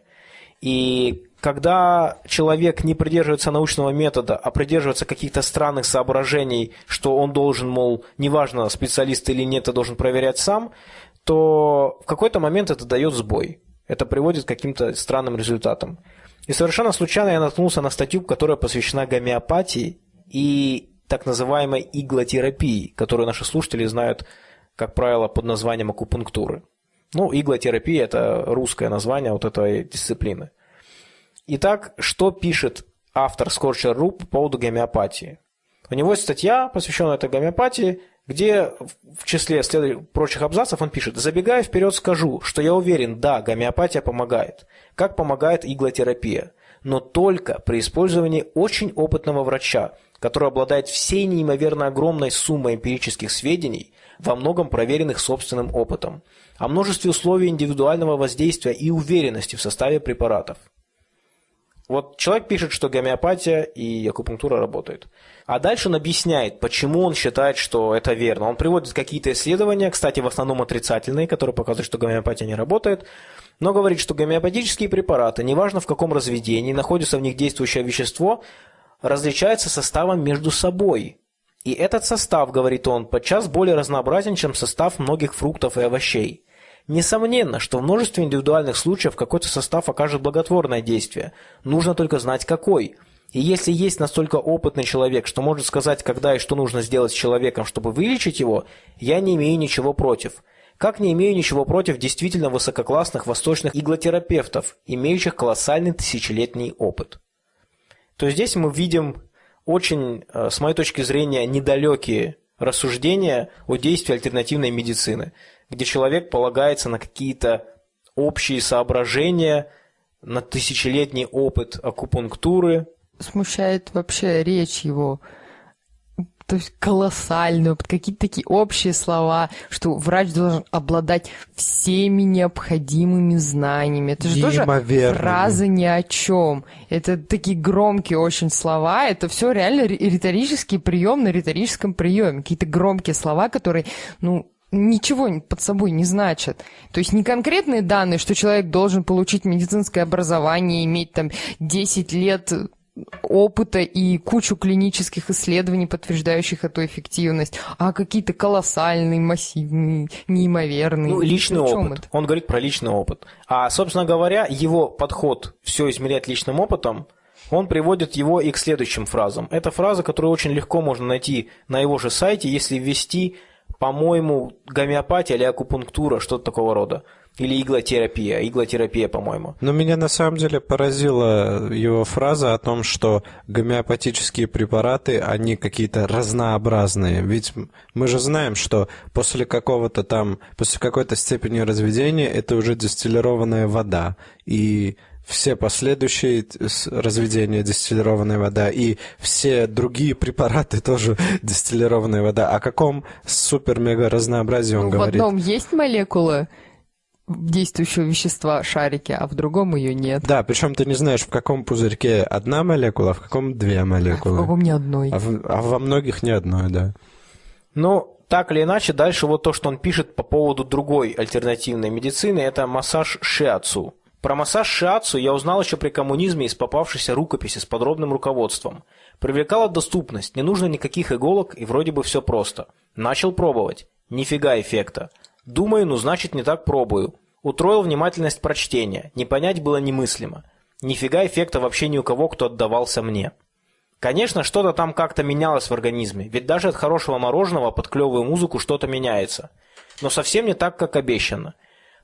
И когда человек не придерживается научного метода, а придерживается каких-то странных соображений, что он должен, мол, неважно, специалист или нет, а должен проверять сам, то в какой-то момент это дает сбой. Это приводит к каким-то странным результатам. И совершенно случайно я наткнулся на статью, которая посвящена гомеопатии и так называемой иглотерапии, которую наши слушатели знают, как правило, под названием акупунктуры. Ну, иглотерапия – это русское название вот этой дисциплины. Итак, что пишет автор Scorcher.ru по поводу гомеопатии? У него есть статья, посвященная этой гомеопатии, где в числе прочих абзацев он пишет, забегая вперед скажу, что я уверен, да, гомеопатия помогает, как помогает иглотерапия, но только при использовании очень опытного врача, который обладает всей неимоверно огромной суммой эмпирических сведений, во многом проверенных собственным опытом, о множестве условий индивидуального воздействия и уверенности в составе препаратов. Вот человек пишет, что гомеопатия и акупунктура работают. А дальше он объясняет, почему он считает, что это верно. Он приводит какие-то исследования, кстати, в основном отрицательные, которые показывают, что гомеопатия не работает, но говорит, что гомеопатические препараты, неважно в каком разведении, находится в них действующее вещество, различаются составом между собой. И этот состав, говорит он, подчас более разнообразен, чем состав многих фруктов и овощей. Несомненно, что в множестве индивидуальных случаев какой-то состав окажет благотворное действие. Нужно только знать какой. И если есть настолько опытный человек, что может сказать, когда и что нужно сделать с человеком, чтобы вылечить его, я не имею ничего против. Как не имею ничего против действительно высококлассных восточных иглотерапевтов, имеющих колоссальный тысячелетний опыт. То здесь мы видим очень, э, с моей точки зрения, недалекие рассуждения о действии альтернативной медицины где человек полагается на какие-то общие соображения, на тысячелетний опыт акупунктуры. Смущает вообще речь его то есть колоссальную, какие-то такие общие слова, что врач должен обладать всеми необходимыми знаниями. Это же тоже фраза ни о чем. Это такие громкие очень слова. Это все реально риторический прием на риторическом приеме. Какие-то громкие слова, которые, ну, ничего под собой не значат. То есть не конкретные данные, что человек должен получить медицинское образование, иметь там 10 лет опыта и кучу клинических исследований, подтверждающих эту эффективность, а какие-то колоссальные, массивные, неимоверные. Ну, личный опыт. Это? Он говорит про личный опыт. А, собственно говоря, его подход все измерять личным опытом, он приводит его и к следующим фразам. Это фраза, которую очень легко можно найти на его же сайте, если ввести по-моему, гомеопатия или акупунктура, что-то такого рода. Или иглотерапия, иглотерапия, по-моему. Но меня на самом деле поразила его фраза о том, что гомеопатические препараты, они какие-то разнообразные. Ведь мы же знаем, что после какого-то там, после какой-то степени разведения это уже дистиллированная вода. И все последующие разведения дистиллированная вода и все другие препараты тоже дистиллированная вода. О каком супер-мега разнообразии он ну, говорит? В одном есть молекула действующего вещества шарики, а в другом ее нет. Да, причем ты не знаешь, в каком пузырьке одна молекула, а в каком две молекулы. А в каком ни одной. А, в, а во многих ни одной, да. Ну, так или иначе, дальше вот то, что он пишет по поводу другой альтернативной медицины, это массаж шиацу. Про массаж шиацу я узнал еще при коммунизме из попавшейся рукописи с подробным руководством. Привлекала доступность, не нужно никаких иголок и вроде бы все просто. Начал пробовать. Нифига эффекта. Думаю, ну значит не так пробую. Утроил внимательность прочтения. Не понять было немыслимо. Нифига эффекта вообще ни у кого, кто отдавался мне. Конечно, что-то там как-то менялось в организме, ведь даже от хорошего мороженого под клевую музыку что-то меняется. Но совсем не так, как обещано.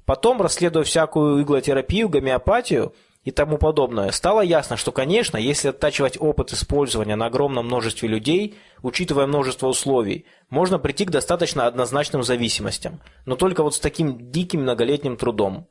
Потом, расследуя всякую иглотерапию, гомеопатию и тому подобное, стало ясно, что, конечно, если оттачивать опыт использования на огромном множестве людей, учитывая множество условий, можно прийти к достаточно однозначным зависимостям, но только вот с таким диким многолетним трудом.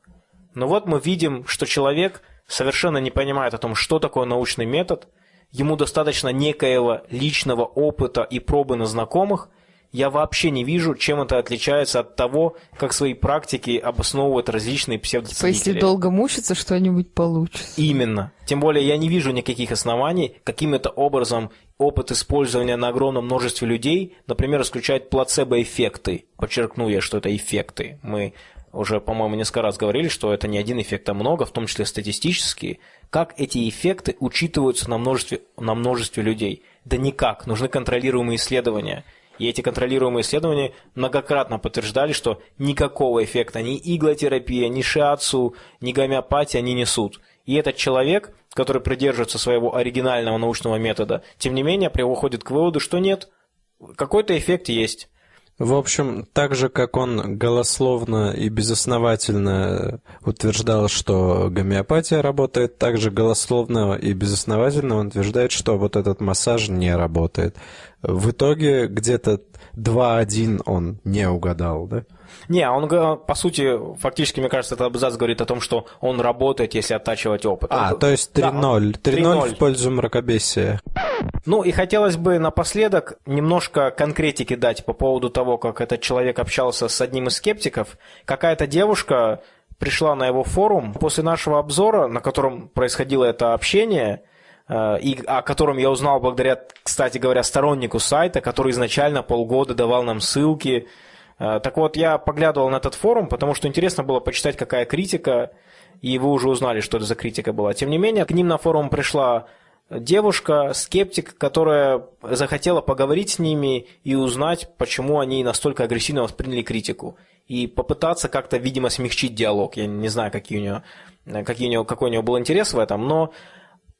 Но вот мы видим, что человек совершенно не понимает о том, что такое научный метод, ему достаточно некоего личного опыта и пробы на знакомых, я вообще не вижу, чем это отличается от того, как свои практики обосновывают различные псевдоценители. Если долго мучиться, что-нибудь получится. Именно. Тем более я не вижу никаких оснований, каким-то образом опыт использования на огромном множестве людей, например, исключает плацебо-эффекты. Подчеркну я, что это эффекты. Мы уже, по-моему, несколько раз говорили, что это не один эффект, а много, в том числе статистические. Как эти эффекты учитываются на множестве, на множестве людей? Да никак. Нужны контролируемые исследования – и эти контролируемые исследования многократно подтверждали, что никакого эффекта ни иглотерапия, ни шиацу, ни гомеопатия не несут. И этот человек, который придерживается своего оригинального научного метода, тем не менее приходит к выводу, что нет, какой-то эффект есть. В общем, так же, как он голословно и безосновательно утверждал, что гомеопатия работает, так же голословно и безосновательно он утверждает, что вот этот массаж не работает. В итоге где-то 2-1 он не угадал, да? Не, он, по сути, фактически, мне кажется, этот абзац говорит о том, что он работает, если оттачивать опыт. А, он, то есть 3-0. Да, 3-0 в пользу мракобесия. Ну и хотелось бы напоследок немножко конкретики дать по поводу того, как этот человек общался с одним из скептиков. Какая-то девушка пришла на его форум после нашего обзора, на котором происходило это общение, э, и о котором я узнал благодаря, кстати говоря, стороннику сайта, который изначально полгода давал нам ссылки, Э, так вот, я поглядывал на этот форум, потому что интересно было почитать, какая критика, и вы уже узнали, что это за критика была. Тем не менее, к ним на форум пришла девушка, скептик, которая захотела поговорить с ними и узнать, почему они настолько агрессивно восприняли критику. И попытаться как-то, видимо, смягчить диалог. Я не знаю, какие у нее, какие у нее, какой у нее был интерес в этом, но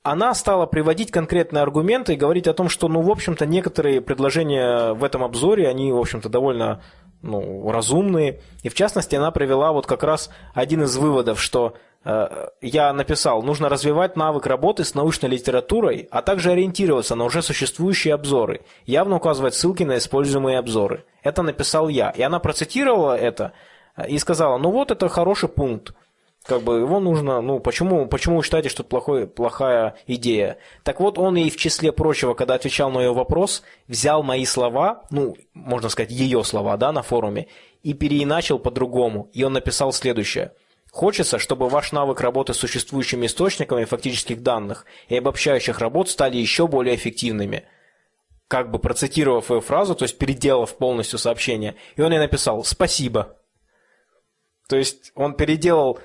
она стала приводить конкретные аргументы и говорить о том, что, ну, в общем-то, некоторые предложения в этом обзоре, они, в общем-то, довольно ну, разумные. И в частности, она привела вот как раз один из выводов, что э, я написал, нужно развивать навык работы с научной литературой, а также ориентироваться на уже существующие обзоры, явно указывать ссылки на используемые обзоры. Это написал я. И она процитировала это э, и сказала, ну вот это хороший пункт как бы его нужно, ну, почему, почему вы считаете, что это плохой, плохая идея? Так вот, он и в числе прочего, когда отвечал на ее вопрос, взял мои слова, ну, можно сказать, ее слова, да, на форуме, и переиначил по-другому. И он написал следующее. Хочется, чтобы ваш навык работы с существующими источниками фактических данных и обобщающих работ стали еще более эффективными. Как бы процитировав ее фразу, то есть переделав полностью сообщение, и он ей написал «спасибо». То есть он переделал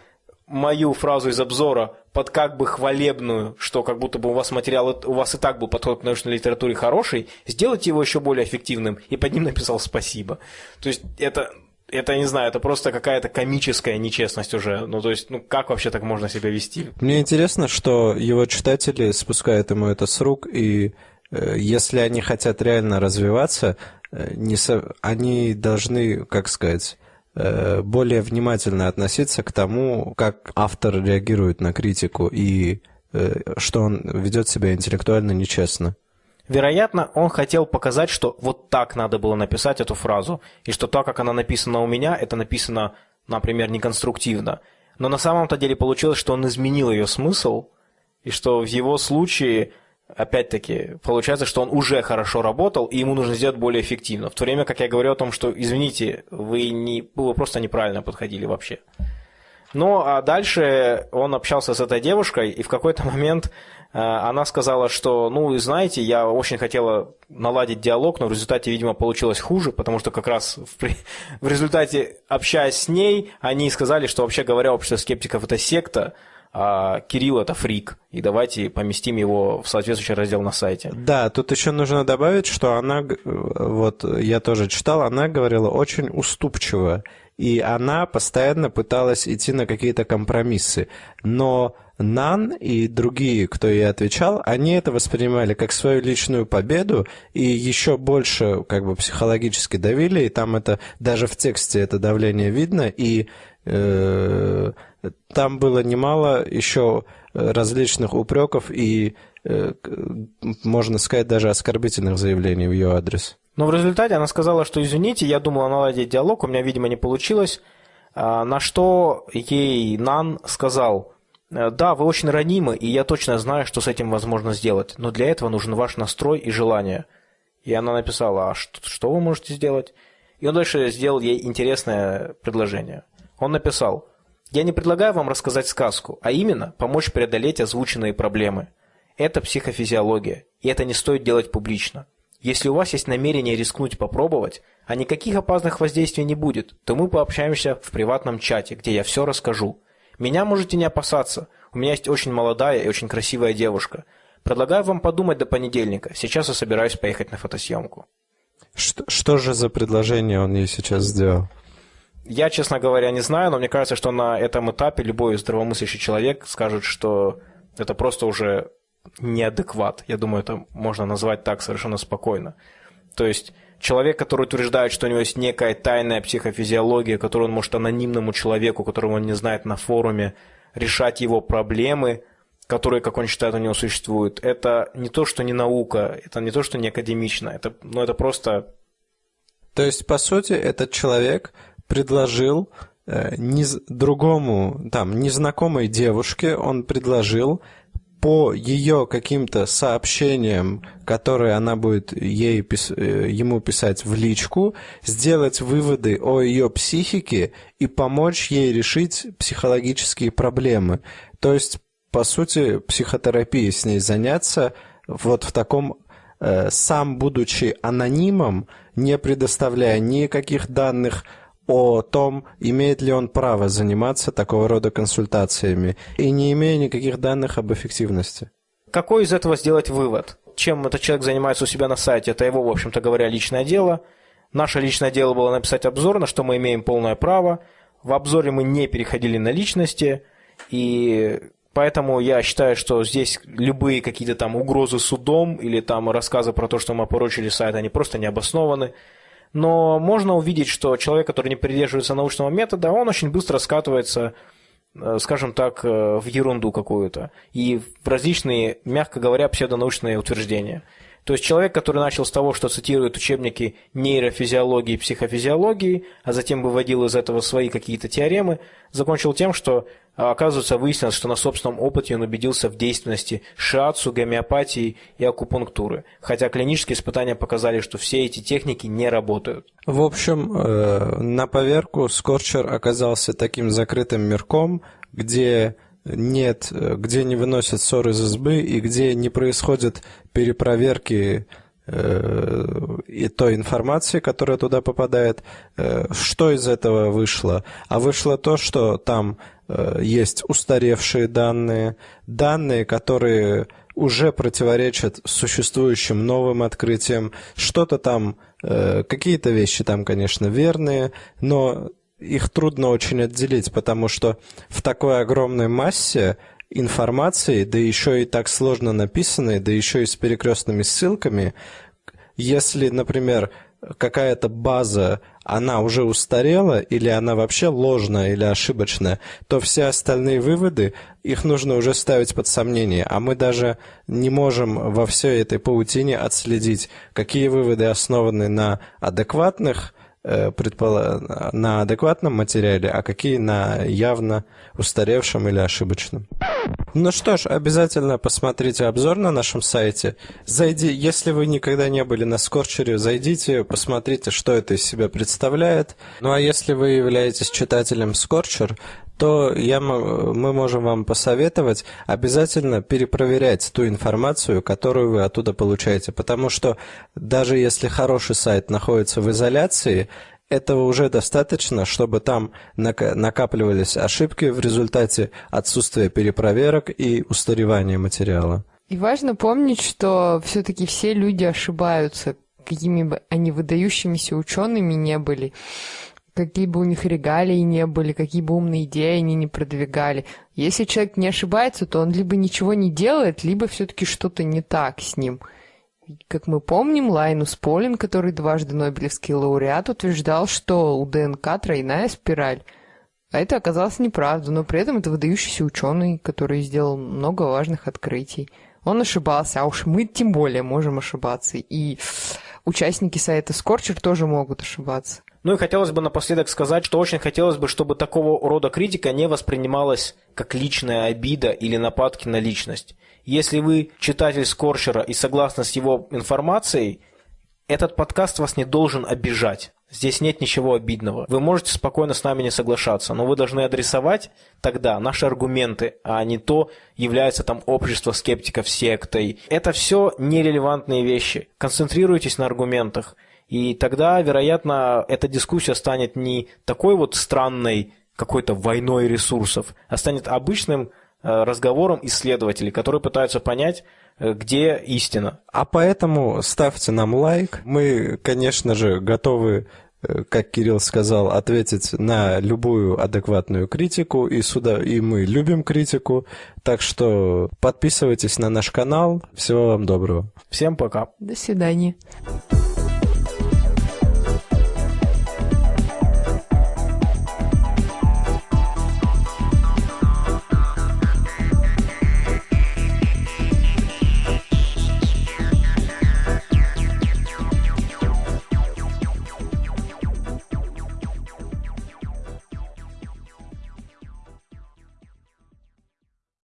мою фразу из обзора под как бы хвалебную, что как будто бы у вас материал, у вас и так был подход к научной литературе хороший, сделайте его еще более эффективным, и под ним написал спасибо. То есть это, это, не знаю, это просто какая-то комическая нечестность уже. Ну, то есть, ну, как вообще так можно себя вести? Мне интересно, что его читатели спускают ему это с рук, и э, если они хотят реально развиваться, э, не со... они должны, как сказать, более внимательно относиться к тому, как автор реагирует на критику и э, что он ведет себя интеллектуально нечестно. Вероятно, он хотел показать, что вот так надо было написать эту фразу, и что так, как она написана у меня, это написано, например, неконструктивно. Но на самом-то деле получилось, что он изменил ее смысл, и что в его случае опять-таки, получается, что он уже хорошо работал, и ему нужно сделать более эффективно. В то время как я говорю о том, что, извините, вы, не, вы просто неправильно подходили вообще. Ну, а дальше он общался с этой девушкой, и в какой-то момент э, она сказала, что, ну, знаете, я очень хотела наладить диалог, но в результате, видимо, получилось хуже, потому что как раз в, в результате, общаясь с ней, они сказали, что, вообще говоря, общество скептиков – это секта, а Кирилл это фрик, и давайте поместим его в соответствующий раздел на сайте. Да, тут еще нужно добавить, что она, вот я тоже читал, она говорила очень уступчиво, и она постоянно пыталась идти на какие-то компромиссы, но Нан и другие, кто ей отвечал, они это воспринимали как свою личную победу и еще больше как бы психологически давили, и там это даже в тексте это давление видно, и там было немало еще различных упреков и, э, можно сказать, даже оскорбительных заявлений в ее адрес. Но в результате она сказала, что извините, я думала наладить диалог, у меня, видимо, не получилось. А, на что ей Нан сказал, «Э, да, вы очень ранимы, и я точно знаю, что с этим возможно сделать, но для этого нужен ваш настрой и желание. И она написала, а что, что вы можете сделать? И он дальше сделал ей интересное предложение. Он написал, я не предлагаю вам рассказать сказку, а именно помочь преодолеть озвученные проблемы. Это психофизиология, и это не стоит делать публично. Если у вас есть намерение рискнуть попробовать, а никаких опасных воздействий не будет, то мы пообщаемся в приватном чате, где я все расскажу. Меня можете не опасаться. У меня есть очень молодая и очень красивая девушка. Предлагаю вам подумать до понедельника. Сейчас я собираюсь поехать на фотосъемку. Что, что же за предложение он ей сейчас сделал? Я, честно говоря, не знаю, но мне кажется, что на этом этапе любой здравомыслящий человек скажет, что это просто уже неадекват. Я думаю, это можно назвать так совершенно спокойно. То есть человек, который утверждает, что у него есть некая тайная психофизиология, которую он может анонимному человеку, которого он не знает на форуме, решать его проблемы, которые, как он считает, у него существуют, это не то, что не наука, это не то, что не академично, это, ну, это просто... То есть, по сути, этот человек предложил э, нез... другому, там, незнакомой девушке, он предложил по ее каким-то сообщениям, которые она будет ей, э, ему писать в личку, сделать выводы о ее психике и помочь ей решить психологические проблемы. То есть, по сути, психотерапией с ней заняться вот в таком э, сам будучи анонимом, не предоставляя никаких данных о том, имеет ли он право заниматься такого рода консультациями, и не имея никаких данных об эффективности. Какой из этого сделать вывод? Чем этот человек занимается у себя на сайте, это его, в общем-то говоря, личное дело. Наше личное дело было написать обзор, на что мы имеем полное право. В обзоре мы не переходили на личности, и Поэтому я считаю, что здесь любые какие-то там угрозы судом или там рассказы про то, что мы опорочили сайт, они просто не обоснованы но можно увидеть, что человек, который не придерживается научного метода, он очень быстро скатывается, э, скажем так, э, в ерунду какую-то и в различные, мягко говоря, псевдонаучные утверждения. То есть человек, который начал с того, что цитирует учебники нейрофизиологии и психофизиологии, а затем выводил из этого свои какие-то теоремы, закончил тем, что а оказывается, выяснилось, что на собственном опыте он убедился в действенности шиатсу, гомеопатии и акупунктуры, хотя клинические испытания показали, что все эти техники не работают. В общем, э, на поверку Скорчер оказался таким закрытым мирком, где нет, где не выносят ссор из избы и где не происходят перепроверки э, и той информации, которая туда попадает. Э, что из этого вышло? А вышло то, что там Э, есть устаревшие данные, данные, которые уже противоречат существующим новым открытиям. Что-то там, какие-то вещи там, конечно, верные, но их трудно очень отделить, потому что в такой огромной массе информации, да еще и так сложно написанной, да еще и с перекрестными ссылками, если, например, какая-то база, она уже устарела, или она вообще ложная или ошибочная, то все остальные выводы, их нужно уже ставить под сомнение. А мы даже не можем во всей этой паутине отследить, какие выводы основаны на адекватных предпола... на адекватном материале, а какие на явно устаревшем или ошибочном. Ну что ж, обязательно посмотрите обзор на нашем сайте. Зайди, если вы никогда не были на Скорчере, зайдите, посмотрите, что это из себя представляет. Ну а если вы являетесь читателем Скорчер, то я, мы можем вам посоветовать обязательно перепроверять ту информацию, которую вы оттуда получаете. Потому что даже если хороший сайт находится в изоляции, этого уже достаточно, чтобы там накапливались ошибки в результате отсутствия перепроверок и устаревания материала. И важно помнить, что все-таки все люди ошибаются, какими бы они выдающимися учеными не были какие бы у них регалии не были, какие бы умные идеи они не продвигали. Если человек не ошибается, то он либо ничего не делает, либо все-таки что-то не так с ним. Как мы помним, Лайнус Полин, который дважды Нобелевский лауреат, утверждал, что у ДНК тройная спираль. А это оказалось неправда, но при этом это выдающийся ученый, который сделал много важных открытий. Он ошибался, а уж мы тем более можем ошибаться. И участники сайта Скорчер тоже могут ошибаться. Ну и хотелось бы напоследок сказать, что очень хотелось бы, чтобы такого рода критика не воспринималась как личная обида или нападки на личность. Если вы читатель Скорчера и согласны с его информацией, этот подкаст вас не должен обижать. Здесь нет ничего обидного. Вы можете спокойно с нами не соглашаться, но вы должны адресовать тогда наши аргументы, а не то, является там общество скептиков сектой. Это все нерелевантные вещи. Концентрируйтесь на аргументах. И тогда, вероятно, эта дискуссия станет не такой вот странной какой-то войной ресурсов, а станет обычным э, разговором исследователей, которые пытаются понять, э, где истина. А поэтому ставьте нам лайк. Мы, конечно же, готовы э, как Кирилл сказал, ответить на любую адекватную критику, и сюда и мы любим критику, так что подписывайтесь на наш канал. Всего вам доброго. Всем пока. До свидания.